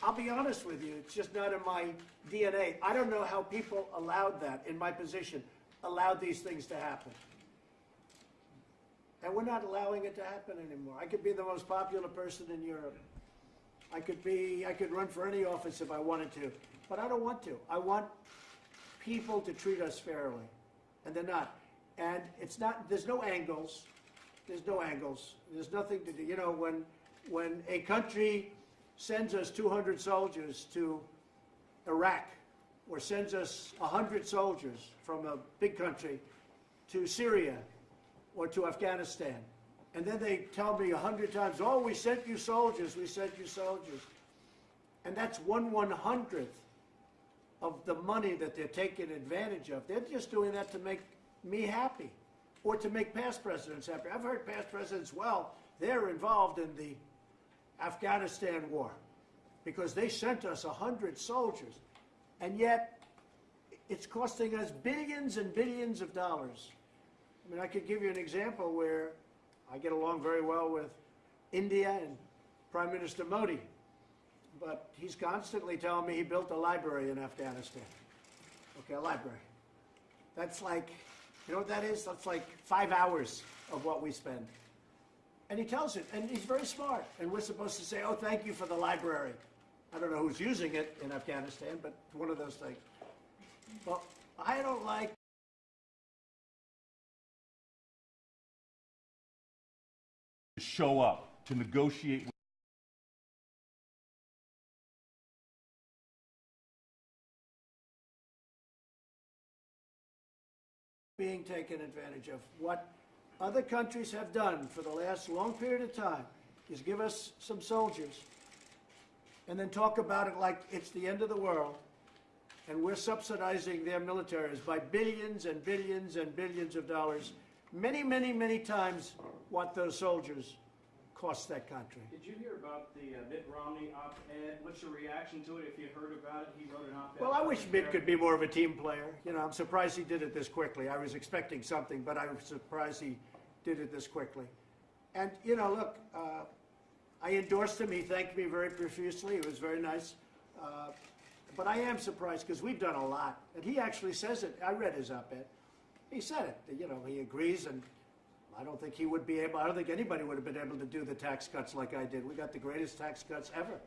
I'll be honest with you, it's just not in my DNA. I don't know how people allowed that, in my position, allowed these things to happen. And we're not allowing it to happen anymore. I could be the most popular person in Europe. I could be, I could run for any office if I wanted to, but I don't want to. I want people to treat us fairly, and they're not. And it's not, there's no angles. There's no angles. There's nothing to do. You know, when, when a country sends us 200 soldiers to Iraq, or sends us 100 soldiers from a big country to Syria or to Afghanistan, and then they tell me a 100 times, oh, we sent you soldiers, we sent you soldiers. And that's one one hundredth of the money that they're taking advantage of. They're just doing that to make me happy or to make past presidents happy. I've heard past presidents, well, they're involved in the Afghanistan war because they sent us 100 soldiers. And yet, it's costing us billions and billions of dollars. I mean, I could give you an example where I get along very well with India and Prime Minister Modi, but he's constantly telling me he built a library in Afghanistan. Okay, a library. That's like, you know what that is? That's like five hours of what we spend. And he tells it, and he's very smart. And we're supposed to say, oh, thank you for the library. I don't know who's using it in Afghanistan, but one of those things. Well, I don't like to show up, to negotiate with being taken advantage of. What other countries have done for the last long period of time is give us some soldiers and then talk about it like it's the end of the world. And we're subsidizing their militaries by billions and billions and billions of dollars, many, many, many times what those soldiers cost that country. did you hear about the uh, Mitt Romney op-ed? What's your reaction to it if you heard about it? He wrote an op-ed. Well, I wish Mitt could be more of a team player. You know, I'm surprised he did it this quickly. I was expecting something, but I was surprised he did it this quickly. And, you know, look, uh, I endorsed him. He thanked me very profusely. It was very nice. Uh, but I am surprised because we've done a lot. And he actually says it. I read his op-ed. He said it. You know, he agrees, and I don't think he would be able, I don't think anybody would have been able to do the tax cuts like I did. We got the greatest tax cuts ever.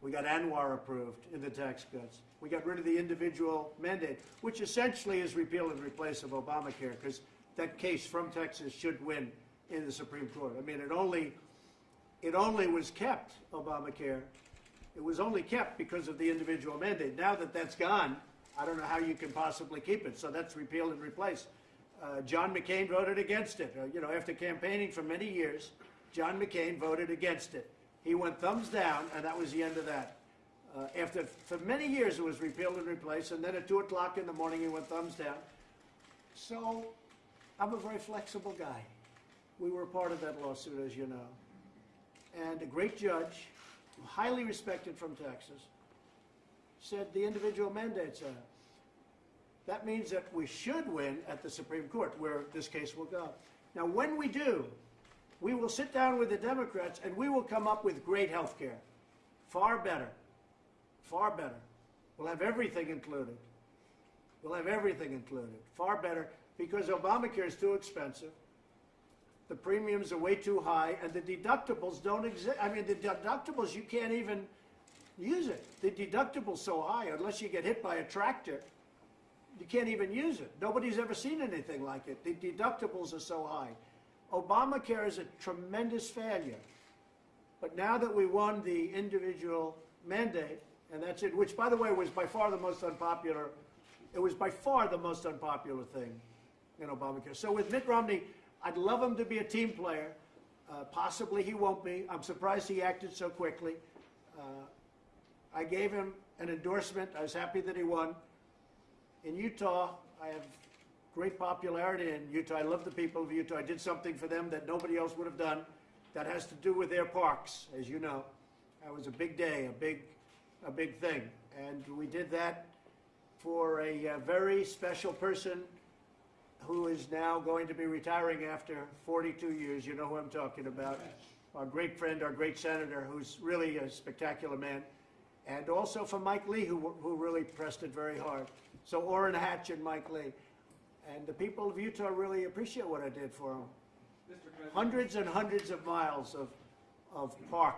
We got ANWR approved in the tax cuts. We got rid of the individual mandate, which essentially is repeal and replace of Obamacare, because that case from Texas should win in the Supreme Court. I mean, it only, it only was kept, Obamacare. It was only kept because of the individual mandate. Now that that's gone, I don't know how you can possibly keep it. So that's repeal and replace. Uh, John McCain voted against it. Uh, you know, after campaigning for many years, John McCain voted against it. He went thumbs down, and that was the end of that. Uh, after, for many years, it was repealed and replaced, and then at 2 o'clock in the morning, he went thumbs down. So I'm a very flexible guy. We were part of that lawsuit, as you know. And a great judge, highly respected from Texas, said the individual mandates are. That means that we should win at the Supreme Court, where this case will go. Now, when we do, we will sit down with the Democrats and we will come up with great health care. Far better. Far better. We'll have everything included. We'll have everything included. Far better because Obamacare is too expensive. The premiums are way too high and the deductibles don't exist. I mean, the deductibles, you can't even use it. The deductible's so high, unless you get hit by a tractor, you can't even use it. Nobody's ever seen anything like it. The deductibles are so high. Obamacare is a tremendous failure. But now that we won the individual mandate, and that's it, which by the way was by far the most unpopular, it was by far the most unpopular thing in Obamacare. So with Mitt Romney, I'd love him to be a team player. Uh, possibly he won't be. I'm surprised he acted so quickly. Uh, I gave him an endorsement. I was happy that he won. In Utah, I have great popularity in Utah. I love the people of Utah. I did something for them that nobody else would have done. That has to do with their parks, as you know. That was a big day, a big, a big thing. And we did that for a, uh very special person who is now going to be retiring after 42 years. You know who I'm talking about. Our great friend, our great senator, who's really a spectacular man. And also for Mike Lee, who, who really pressed it very hard. So Orrin Hatch and Mike Lee. And the people of Utah really appreciate what I did for them. Hundreds and hundreds of miles of, of park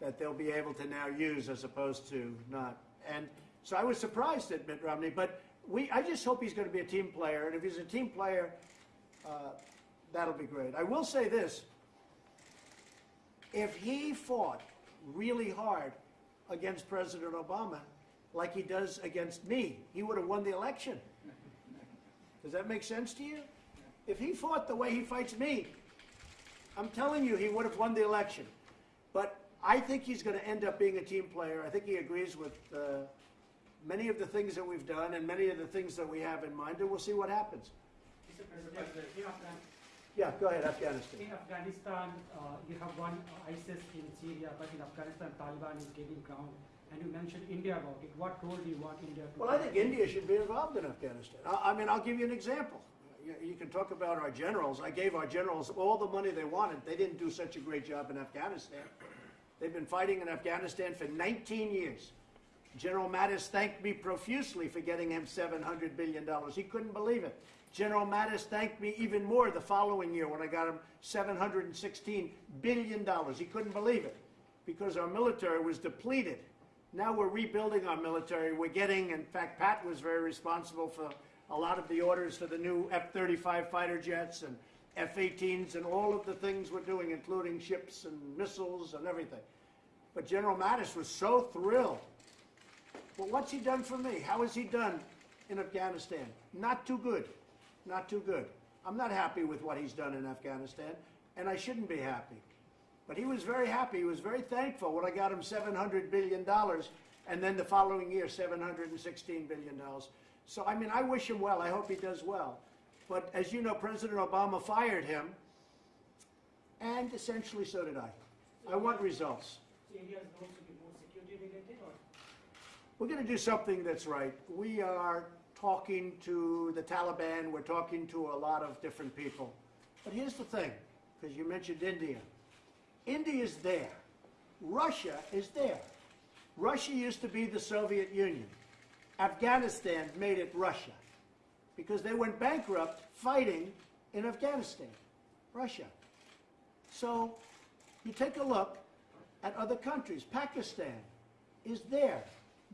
that they'll be able to now use as opposed to not. And so I was surprised at Mitt Romney, but we, I just hope he's going to be a team player. And if he's a team player, uh, that'll be great. I will say this. If he fought really hard against President Obama, like he does against me, he would have won the election. Does that make sense to you? If he fought the way he fights me, I'm telling you, he would have won the election. But I think he's going to end up being a team player. I think he agrees with uh, many of the things that we've done and many of the things that we have in mind, and we'll see what happens. Mr. President, Yeah, go ahead, Afghanistan. in Afghanistan, uh, you have won ISIS in Syria, but in Afghanistan, Taliban is gaining ground. And you mentioned India about it. What role do you want India to Well, I think India should be involved in Afghanistan. I, I mean, I'll give you an example. You, you can talk about our generals. I gave our generals all the money they wanted. They didn't do such a great job in Afghanistan. They've been fighting in Afghanistan for 19 years. General Mattis thanked me profusely for getting him $700 billion. He couldn't believe it. General Mattis thanked me even more the following year when I got him $716 billion. He couldn't believe it because our military was depleted. Now we're rebuilding our military. We're getting, in fact, Pat was very responsible for a lot of the orders for the new F 35 fighter jets and F 18s and all of the things we're doing, including ships and missiles and everything. But General Mattis was so thrilled. But what's he done for me? How has he done in Afghanistan? Not too good. Not too good. I'm not happy with what he's done in Afghanistan, and I shouldn't be happy. But he was very happy. He was very thankful when I got him $700 billion, and then the following year, $716 billion. So, I mean, I wish him well. I hope he does well. But as you know, President Obama fired him, and essentially so did I. I want results India's role should be more security related or? We're going to do something that's right. We are talking to the Taliban, we're talking to a lot of different people. But here's the thing, because you mentioned India. India is there. Russia is there. Russia used to be the Soviet Union. Afghanistan made it Russia because they went bankrupt fighting in Afghanistan, Russia. So you take a look at other countries. Pakistan is there.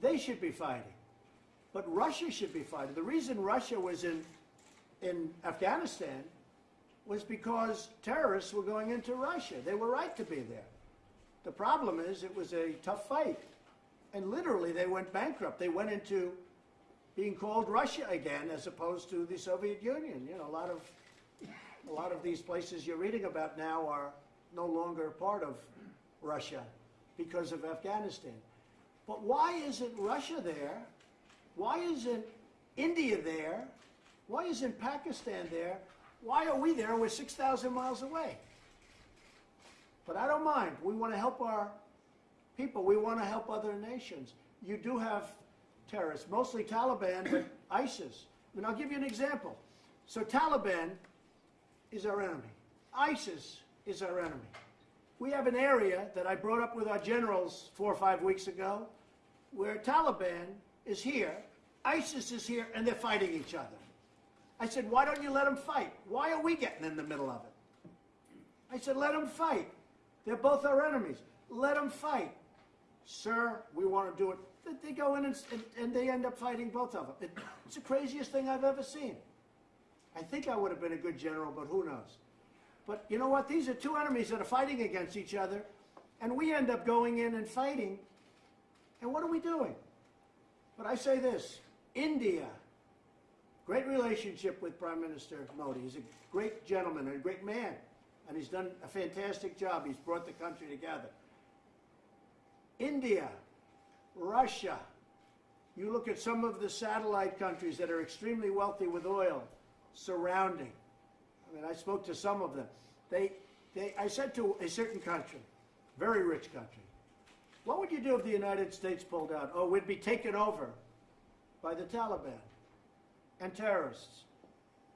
They should be fighting. But Russia should be fighting. The reason Russia was in, in Afghanistan was because terrorists were going into Russia. They were right to be there. The problem is it was a tough fight. And literally they went bankrupt. They went into being called Russia again as opposed to the Soviet Union. You know, a lot of a lot of these places you're reading about now are no longer part of Russia because of Afghanistan. But why isn't Russia there? Why isn't India there? Why isn't Pakistan there? Why are we there? We're 6,000 miles away. But I don't mind. We want to help our people. We want to help other nations. You do have terrorists, mostly Taliban, but ISIS. And I'll give you an example. So Taliban is our enemy. ISIS is our enemy. We have an area that I brought up with our generals four or five weeks ago where Taliban is here, ISIS is here, and they're fighting each other. I said, why don't you let them fight? Why are we getting in the middle of it? I said, let them fight. They're both our enemies. Let them fight. Sir, we want to do it. They go in and, and, and they end up fighting both of them. It's the craziest thing I've ever seen. I think I would have been a good general, but who knows? But you know what? These are two enemies that are fighting against each other, and we end up going in and fighting. And what are we doing? But I say this India, great relationship with Prime Minister Modi. He's a great gentleman and a great man, and he's done a fantastic job. He's brought the country together. India, Russia, you look at some of the satellite countries that are extremely wealthy with oil surrounding. I mean, I spoke to some of them. They, they, I said to a certain country, very rich country, what would you do if the United States pulled out? Oh, we'd be taken over by the Taliban and terrorists.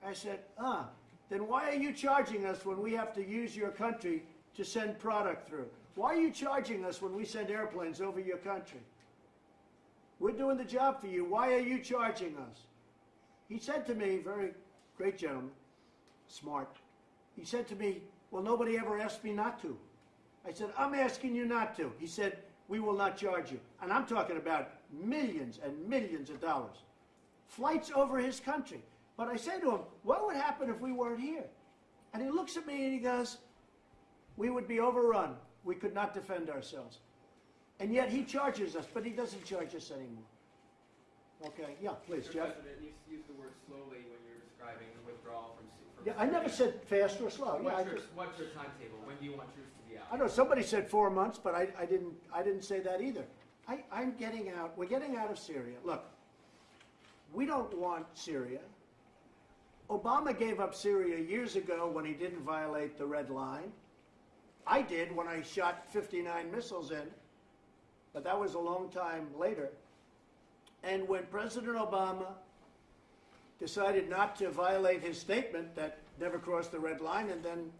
I said, ah, then why are you charging us when we have to use your country to send product through? Why are you charging us when we send airplanes over your country? We're doing the job for you. Why are you charging us? He said to me, very great gentleman, smart. He said to me, well, nobody ever asked me not to. I said, I'm asking you not to. He said, we will not charge you. And I'm talking about millions and millions of dollars. Flights over his country. But I say to him, what would happen if we weren't here? And he looks at me and he goes, we would be overrun. We could not defend ourselves. And yet he charges us, but he doesn't charge us anymore. Okay, yeah, please, Mr. Jeff. President, you used the word slowly when you're describing the withdrawal from. From Yeah, I never said fast or slow. Yeah, I What's your, just, what's your timetable? When do you want troops to? I know somebody said four months, but I, I didn't, I didn't say that either. I, I'm getting out, we're getting out of Syria. Look, we don't want Syria. Obama gave up Syria years ago when he didn't violate the red line. I did when I shot 59 missiles in, but that was a long time later. And when President Obama decided not to violate his statement that never crossed the red line, and then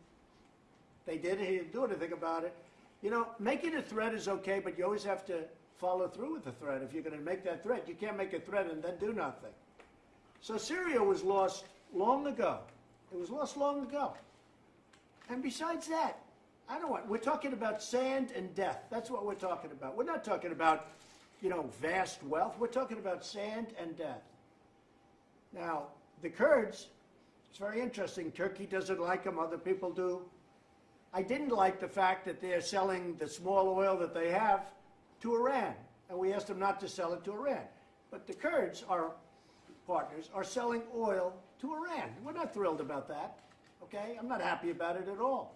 they did it, he didn't do anything about it. You know, making a threat is okay, but you always have to follow through with the threat. If you're going to make that threat, you can't make a threat and then do nothing. So Syria was lost long ago. It was lost long ago. And besides that, I don't want, we're talking about sand and death. That's what we're talking about. We're not talking about, you know, vast wealth. We're talking about sand and death. Now, the Kurds, it's very interesting. Turkey doesn't like them, other people do. I didn't like the fact that they're selling the small oil that they have to Iran, and we asked them not to sell it to Iran. But the Kurds, our partners, are selling oil to Iran. We're not thrilled about that, okay? I'm not happy about it at all.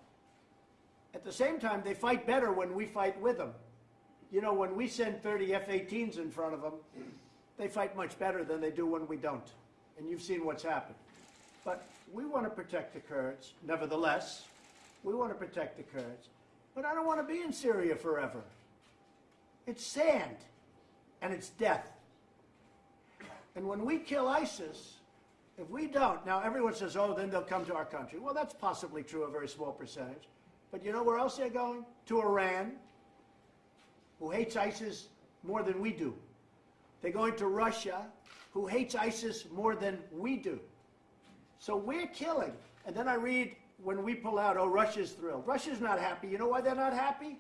At the same time, they fight better when we fight with them. You know, when we send 30 F 18s in front of them, they fight much better than they do when we don't. And you've seen what's happened. But we want to protect the Kurds. Nevertheless, we want to protect the Kurds. But I don't want to be in Syria forever. It's sand and it's death. And when we kill ISIS, if we don't, now everyone says, oh, then they'll come to our country. Well, that's possibly true, a very small percentage. But you know where else they're going? To Iran, who hates ISIS more than we do. They're going to Russia, who hates ISIS more than we do. So we're killing. And then I read when we pull out, oh, Russia's thrilled. Russia's not happy. You know why they're not happy?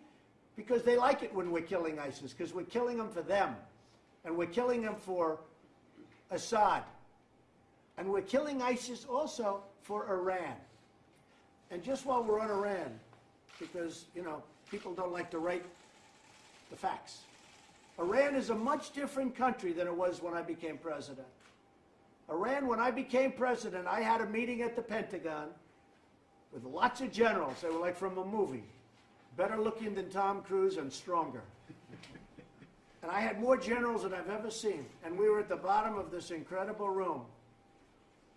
Because they like it when we're killing ISIS, because we're killing them for them. And we're killing them for Assad. And we're killing ISIS also for Iran. And just while we're on Iran, because, you know, people don't like to write the facts. Iran is a much different country than it was when I became president. Iran, when I became president, I had a meeting at the Pentagon with lots of generals. They were like from a movie, better looking than Tom Cruise and stronger. and I had more generals than I've ever seen. And we were at the bottom of this incredible room.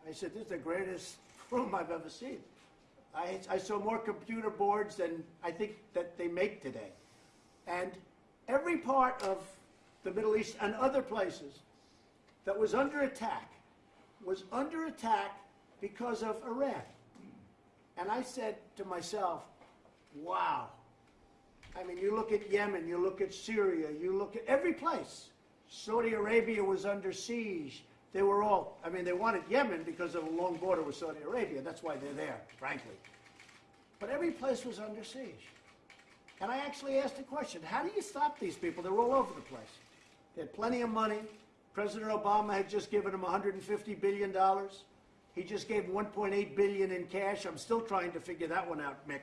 I said, this is the greatest room I've ever seen. I, I saw more computer boards than I think that they make today. And every part of the Middle East and other places that was under attack was under attack because of Iran. And I said to myself, wow. I mean, you look at Yemen, you look at Syria, you look at every place. Saudi Arabia was under siege. They were all, I mean, they wanted Yemen because of a long border with Saudi Arabia. That's why they're there, frankly. But every place was under siege. And I actually asked a question how do you stop these people? They're all over the place. They had plenty of money. President Obama had just given them $150 billion. He just gave 1.8 billion in cash. I'm still trying to figure that one out, Mick.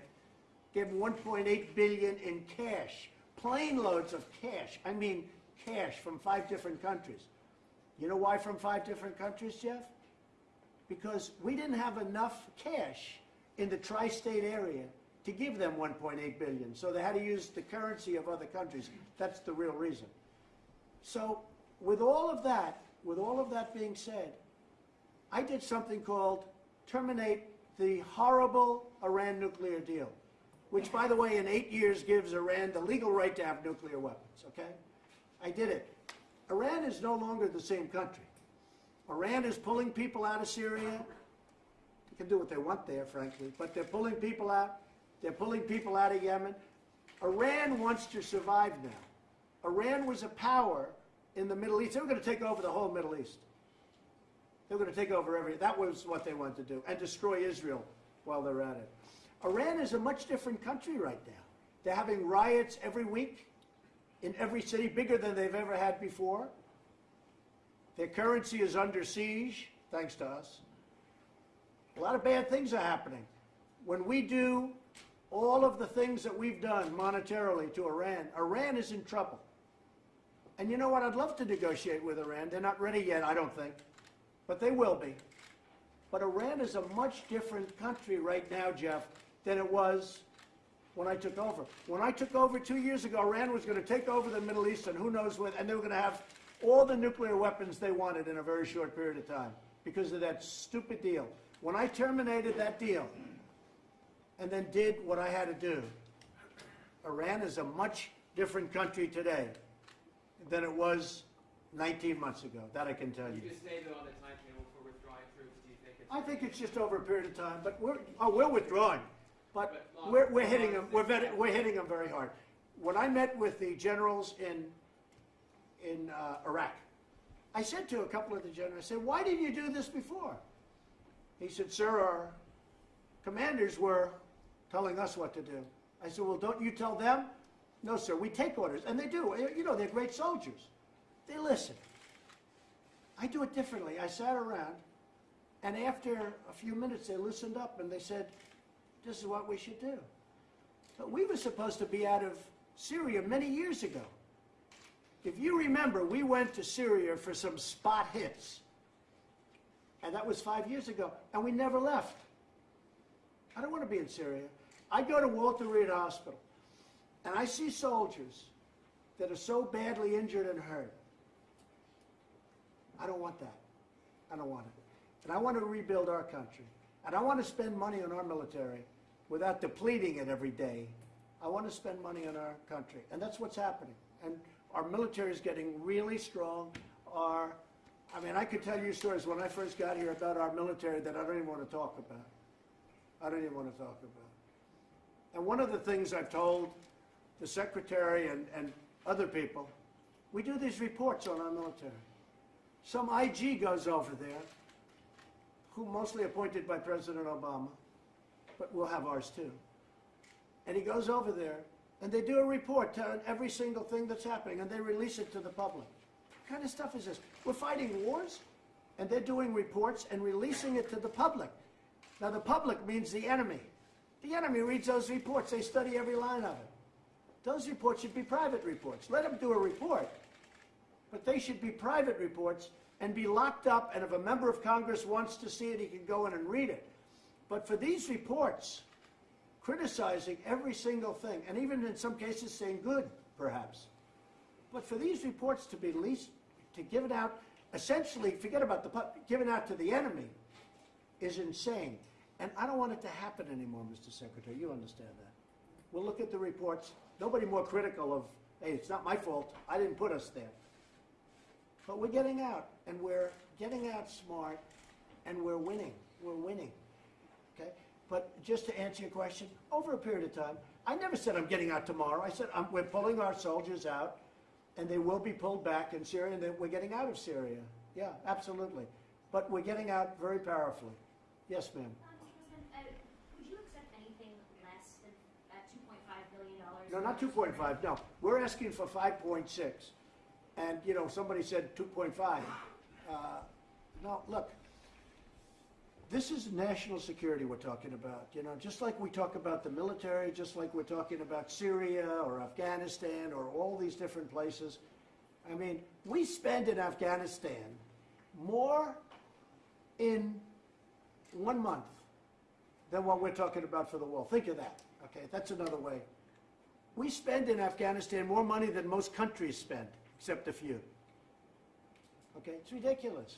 Gave 1.8 billion in cash, plane loads of cash. I mean, cash from five different countries. You know why from five different countries, Jeff? Because we didn't have enough cash in the tri-state area to give them 1.8 billion. So they had to use the currency of other countries. That's the real reason. So with all of that, with all of that being said, I did something called terminate the horrible Iran nuclear deal, which, by the way, in eight years gives Iran the legal right to have nuclear weapons, okay? I did it. Iran is no longer the same country. Iran is pulling people out of Syria. They can do what they want there, frankly, but they're pulling people out. They're pulling people out of Yemen. Iran wants to survive now. Iran was a power in the Middle East. They were going to take over the whole Middle East. They were going to take over every. That was what they wanted to do, and destroy Israel while they're at it. Iran is a much different country right now. They're having riots every week in every city, bigger than they've ever had before. Their currency is under siege, thanks to us. A lot of bad things are happening. When we do all of the things that we've done monetarily to Iran, Iran is in trouble. And you know what? I'd love to negotiate with Iran. They're not ready yet, I don't think, but they will be. But Iran is a much different country right now, Jeff, than it was when I took over. When I took over two years ago, Iran was going to take over the Middle East and who knows what, and they were going to have all the nuclear weapons they wanted in a very short period of time because of that stupid deal. When I terminated that deal and then did what I had to do, Iran is a much different country today than it was 19 months ago. That I can tell You you. just stated on the timetable for withdrawing troops, do you think it's? I think it's just over a period of time, but we're, oh, we're withdrawing. But But we're, we're hitting them, we're, vet- we're hitting them very hard. When I met with the generals in, in uh, Iraq, I said to a couple of the generals, I said, why didn't you do this before? He said, sir, our commanders were telling us what to do. I said, well, don't you tell them? No, sir, we take orders. And they do. You know, they're great soldiers. They listen. I do it differently. I sat around, and after a few minutes, they listened up and they said, this is what we should do. But we were supposed to be out of Syria many years ago. If you remember, we went to Syria for some spot hits. And that was five years ago. And we never left. I don't want to be in Syria. I go to Walter Reed Hospital, and I see soldiers that are so badly injured and hurt. I don't want that. I don't want it. And I want to rebuild our country. And I want to spend money on our military without depleting it every day. I want to spend money on our country. And that's what's happening. And our military is getting really strong. Our, I mean, I could tell you stories when I first got here about our military that I don't even want to talk about. I don't even want to talk about. And one of the things I've told the secretary and, and other people, we do these reports on our military. Some IG goes over there, who mostly appointed by President Obama, but we'll have ours too. And he goes over there, and they do a report telling every single thing that's happening, and they release it to the public. What kind of stuff is this? We're fighting wars, and they're doing reports and releasing it to the public. Now, the public means the enemy. The enemy reads those reports. They study every line of it. Those reports should be private reports. Let them do a report. But they should be private reports and be locked up, and if a member of Congress wants to see it, he can go in and read it. But for these reports, criticizing every single thing, and even in some cases saying good, perhaps, but for these reports to be leased, to give it out, essentially, forget about the, given out to the enemy, is insane. And I don't want it to happen anymore, Mr. Secretary. You understand that. We'll look at the reports. Nobody more critical of, hey, it's not my fault. I didn't put us there. But we're getting out, and we're getting out smart, and we're winning. We're winning. Okay? But just to answer your question, over a period of time, I never said I'm getting out tomorrow. I said I'm, we're pulling our soldiers out, and they will be pulled back in Syria, and that we're getting out of Syria. Yeah, absolutely. But we're getting out very powerfully. Yes, ma'am. Um, Mr. President, uh, would you accept anything less than $2.5 billion? No, not 2.5, no. We're asking for 5.6. And, you know, somebody said 2.5. Uh, No, look, this is national security we're talking about, you know, just like we talk about the military, just like we're talking about Syria or Afghanistan or all these different places. I mean, we spend in Afghanistan more in one month than what we're talking about for the wall. Think of that, okay? That's another way. We spend in Afghanistan more money than most countries spend, except a few. Okay, it's ridiculous.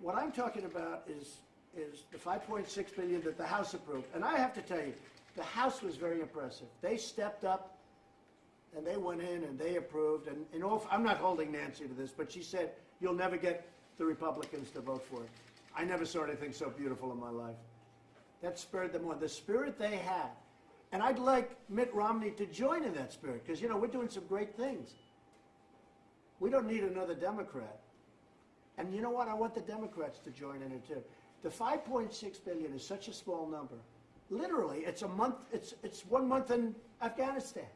What I'm talking about is, is the 5.6 billion that the House approved. And I have to tell you, the House was very impressive. They stepped up and they went in and they approved. And in all, I'm not holding Nancy to this, but she said, you'll never get the Republicans to vote for it. I never saw anything so beautiful in my life. That spurred them on. The spirit they had. And I'd like Mitt Romney to join in that spirit because, you know, we're doing some great things. We don't need another Democrat. And you know what? I want the Democrats to join in it too. The 5.6 billion is such a small number. Literally, it's a month, it's, it's one month in Afghanistan.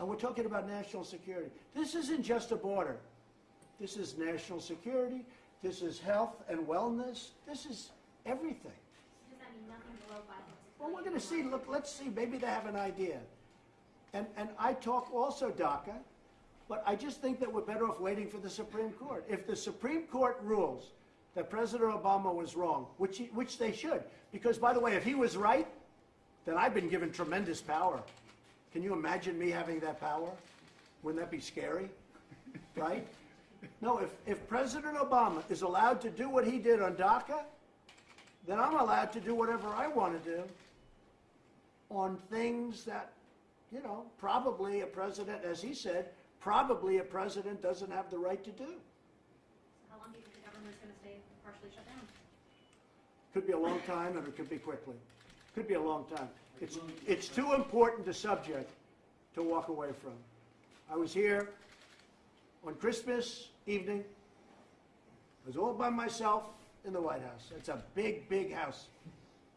And we're talking about national security. This isn't just a border. This is national security. This is health and wellness. This is everything. Does that mean nothing below 5.6 Well, we're going to see. Look, let's see. Maybe they have an idea. And, and I talk also DACA, but I just think that we're better off waiting for the Supreme Court. If the Supreme Court rules that President Obama was wrong, which, he, which they should, because by the way, if he was right, then I've been given tremendous power. Can you imagine me having that power? Wouldn't that be scary? Right? No, if, if President Obama is allowed to do what he did on DACA, then I'm allowed to do whatever I want to do on things that, you know, probably a president, as he said, probably a president doesn't have the right to do. So How long do you think the government going to stay partially shut down? Could be a long time, and it could be quickly. Could be a long time. It's, it's too important a subject to walk away from. I was here on Christmas evening. I was all by myself in the White House. It's a big, big house,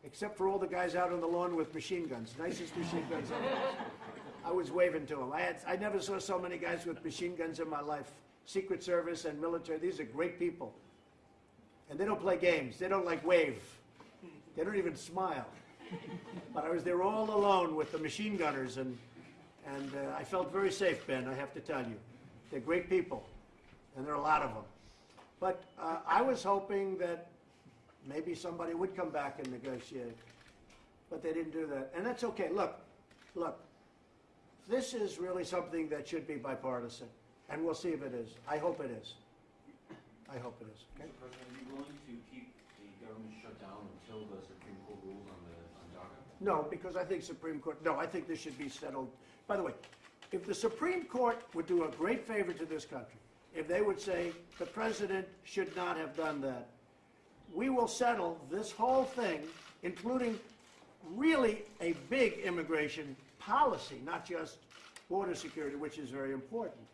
except for all the guys out on the lawn with machine guns, nicest machine guns ever. I was waving to them. I had, I never saw so many guys with machine guns in my life. Secret Service and military, these are great people. And they don't play games. They don't like wave. They don't even smile. But I was there all alone with the machine gunners, and, and uh, I felt very safe, Ben, I have to tell you. They're great people, and there are a lot of them. But uh, I was hoping that maybe somebody would come back and negotiate, but they didn't do that. And that's okay. Look, look, this is really something that should be bipartisan, and we'll see if it is. I hope it is. I hope it is. Okay? Mr. President, are you willing to keep the government shut down until the Supreme Court rules on the, on DACA? No, because I think Supreme Court, no, I think this should be settled. By the way, if the Supreme Court would do a great favor to this country, if they would say the president should not have done that, we will settle this whole thing, including really a big immigration policy, not just border security, which is very important.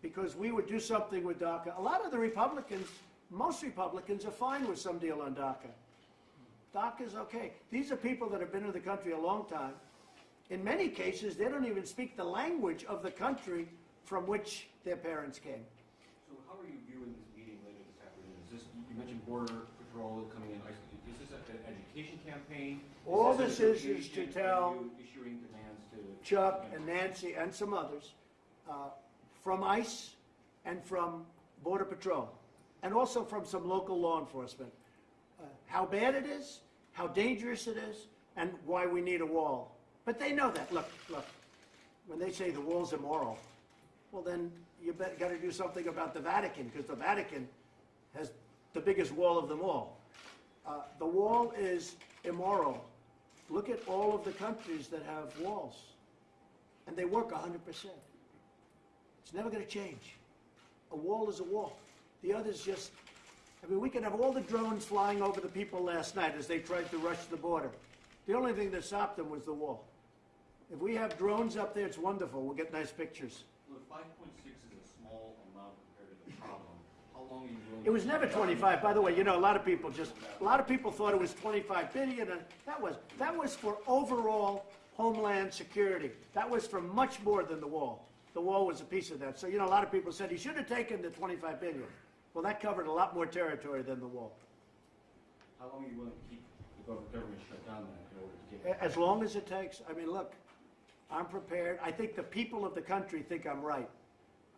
Because we would do something with DACA. A lot of the Republicans, most Republicans are fine with some deal on DACA. DACA's okay. These are people that have been in the country a long time. In many cases, they don't even speak the language of the country from which their parents came. So how are you viewing this meeting later this afternoon? Is this, you mentioned border patrol coming in, an education campaign? All this is, is to tell issuing demands to? Chuck and Nancy and some others uh, from ICE and from Border Patrol, and also from some local law enforcement, uh, how bad it is, how dangerous it is, and why we need a wall. But they know that. Look, look, when they say the wall's immoral, well, then you got to do something about the Vatican, because the Vatican has the biggest wall of them all. Uh, The wall is immoral. Look at all of the countries that have walls, and they work 100%. It's never going to change. A wall is a wall. The others just, I mean, we can have all the drones flying over the people last night as they tried to rush the border. The only thing that stopped them was the wall. If we have drones up there, it's wonderful. We'll get nice pictures. Look, five point six is a small amount compared to the problem. How long are you willing? It was never 25, by the way, you know, a lot of people just, a lot of people thought it was 25 billion, and that was, that was for overall homeland security. That was for much more than the wall. The wall was a piece of that. So, you know, a lot of people said he should have taken the 25 billion. Well, that covered a lot more territory than the wall. How long are you willing to keep the government shut down in order to get? As long as it takes, I mean, look, I'm prepared. I think the people of the country think I'm right.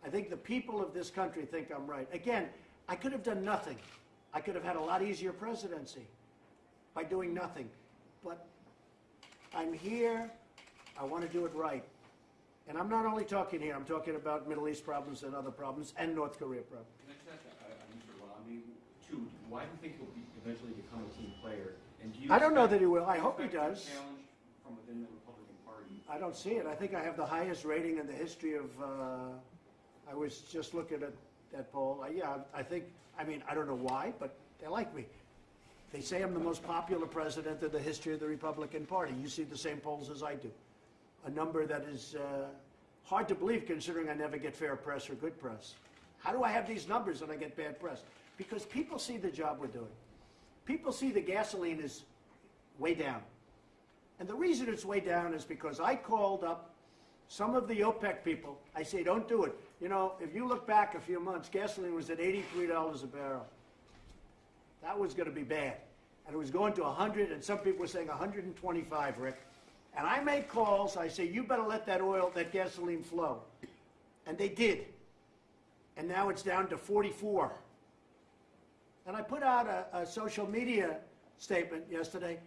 I think the people of this country think I'm right. Again, I could have done nothing. I could have had a lot easier presidency by doing nothing. But I'm here, I want to do it right. And I'm not only talking here, I'm talking about Middle East problems and other problems and North Korea problems. Can I just ask, uh, uh, Mr. Romney, two, why do you think he'll be, eventually become a team player? And do you I don't know that he will. I hope he does. Challenge from within the Republican Party. I don't see it. I think I have the highest rating in the history of, uh, I was just looking at that poll. Yeah, I think, I mean, I don't know why, but they like me. They say I'm the most popular president in the history of the Republican Party. You see the same polls as I do. A number that is uh, hard to believe considering I never get fair press or good press. How do I have these numbers and I get bad press? Because people see the job we're doing. People see the gasoline is way down. And the reason it's way down is because I called up some of the OPEC people. I say, don't do it. You know, if you look back a few months, gasoline was at $83 a barrel. That was going to be bad. And it was going to 100, and some people were saying 125, Rick. And I made calls. I say, you better let that oil, that gasoline flow. And they did. And now it's down to 44. And I put out a, a social media statement yesterday.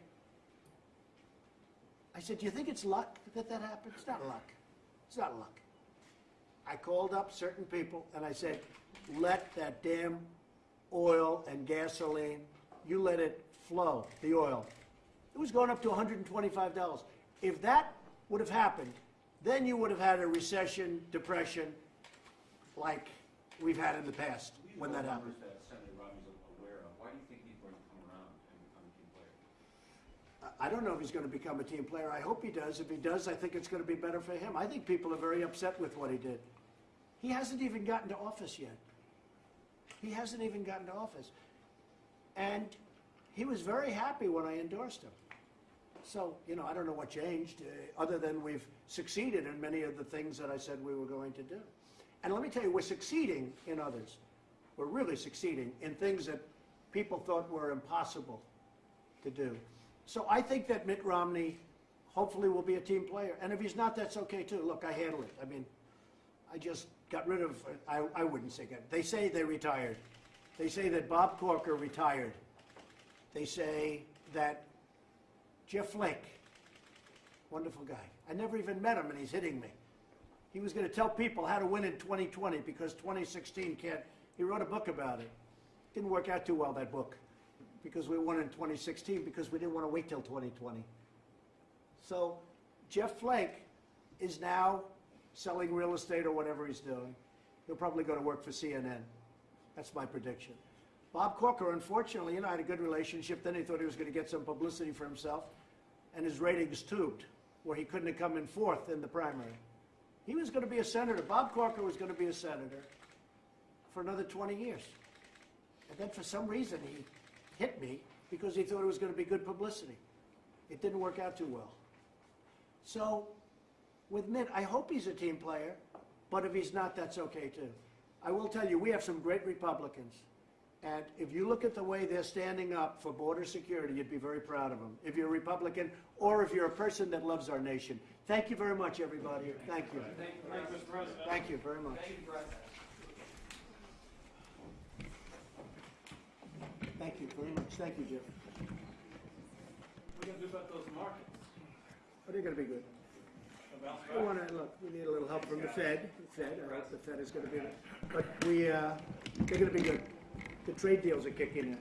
I said, do you think it's luck that that happened? It's not luck. It's not luck. I called up certain people and I said, let that damn oil and gasoline, you let it flow, the oil. It was going up to $125. If that would have happened, then you would have had a recession, depression, like we've had in the past when that happened. that aware of. Why do you think he's going to come around and become a team player? I don't know if he's going to become a team player. I hope he does. If he does, I think it's going to be better for him. I think people are very upset with what he did. He hasn't even gotten to office yet. He hasn't even gotten to office. And he was very happy when I endorsed him. So, you know, I don't know what changed, uh, other than we've succeeded in many of the things that I said we were going to do. And let me tell you, we're succeeding in others. We're really succeeding in things that people thought were impossible to do. So I think that Mitt Romney hopefully will be a team player. And if he's not, that's okay too. Look, I handle it. I mean, I just got rid of, I, I wouldn't say that. They say they retired. They say that Bob Corker retired. They say that Jeff Flake, wonderful guy. I never even met him and he's hitting me. He was going to tell people how to win in 2020 because 2016 can't. He wrote a book about it. Didn't work out too well, that book, because we won in 2016 because we didn't want to wait till 2020. So Jeff Flake is now selling real estate or whatever he's doing. He'll probably go to work for CNN. That's my prediction. Bob Corker, unfortunately, you know, had a good relationship. Then he thought he was going to get some publicity for himself, and his ratings tubed, where he couldn't have come in fourth in the primary. He was going to be a senator. Bob Corker was going to be a senator for another 20 years. And then for some reason, he hit me because he thought it was going to be good publicity. It didn't work out too well. So with Mitt, I hope he's a team player, but if he's not, that's okay too. I will tell you, we have some great Republicans. And if you look at the way they're standing up for border security, you'd be very proud of them. If you're a Republican or if you're a person that loves our nation. Thank you very much, everybody. Thank you. Thank you, Mr. President. Thank you very much. Thank you, President. Thank you very much. Thank you, Jeff. What are you gonna do about those markets? But they're going to be good. We want to, look, we need a little help from the Fed, the Fed, I hope the Fed is going to be, but we, uh, they're going to be good. The trade deals are kicking in.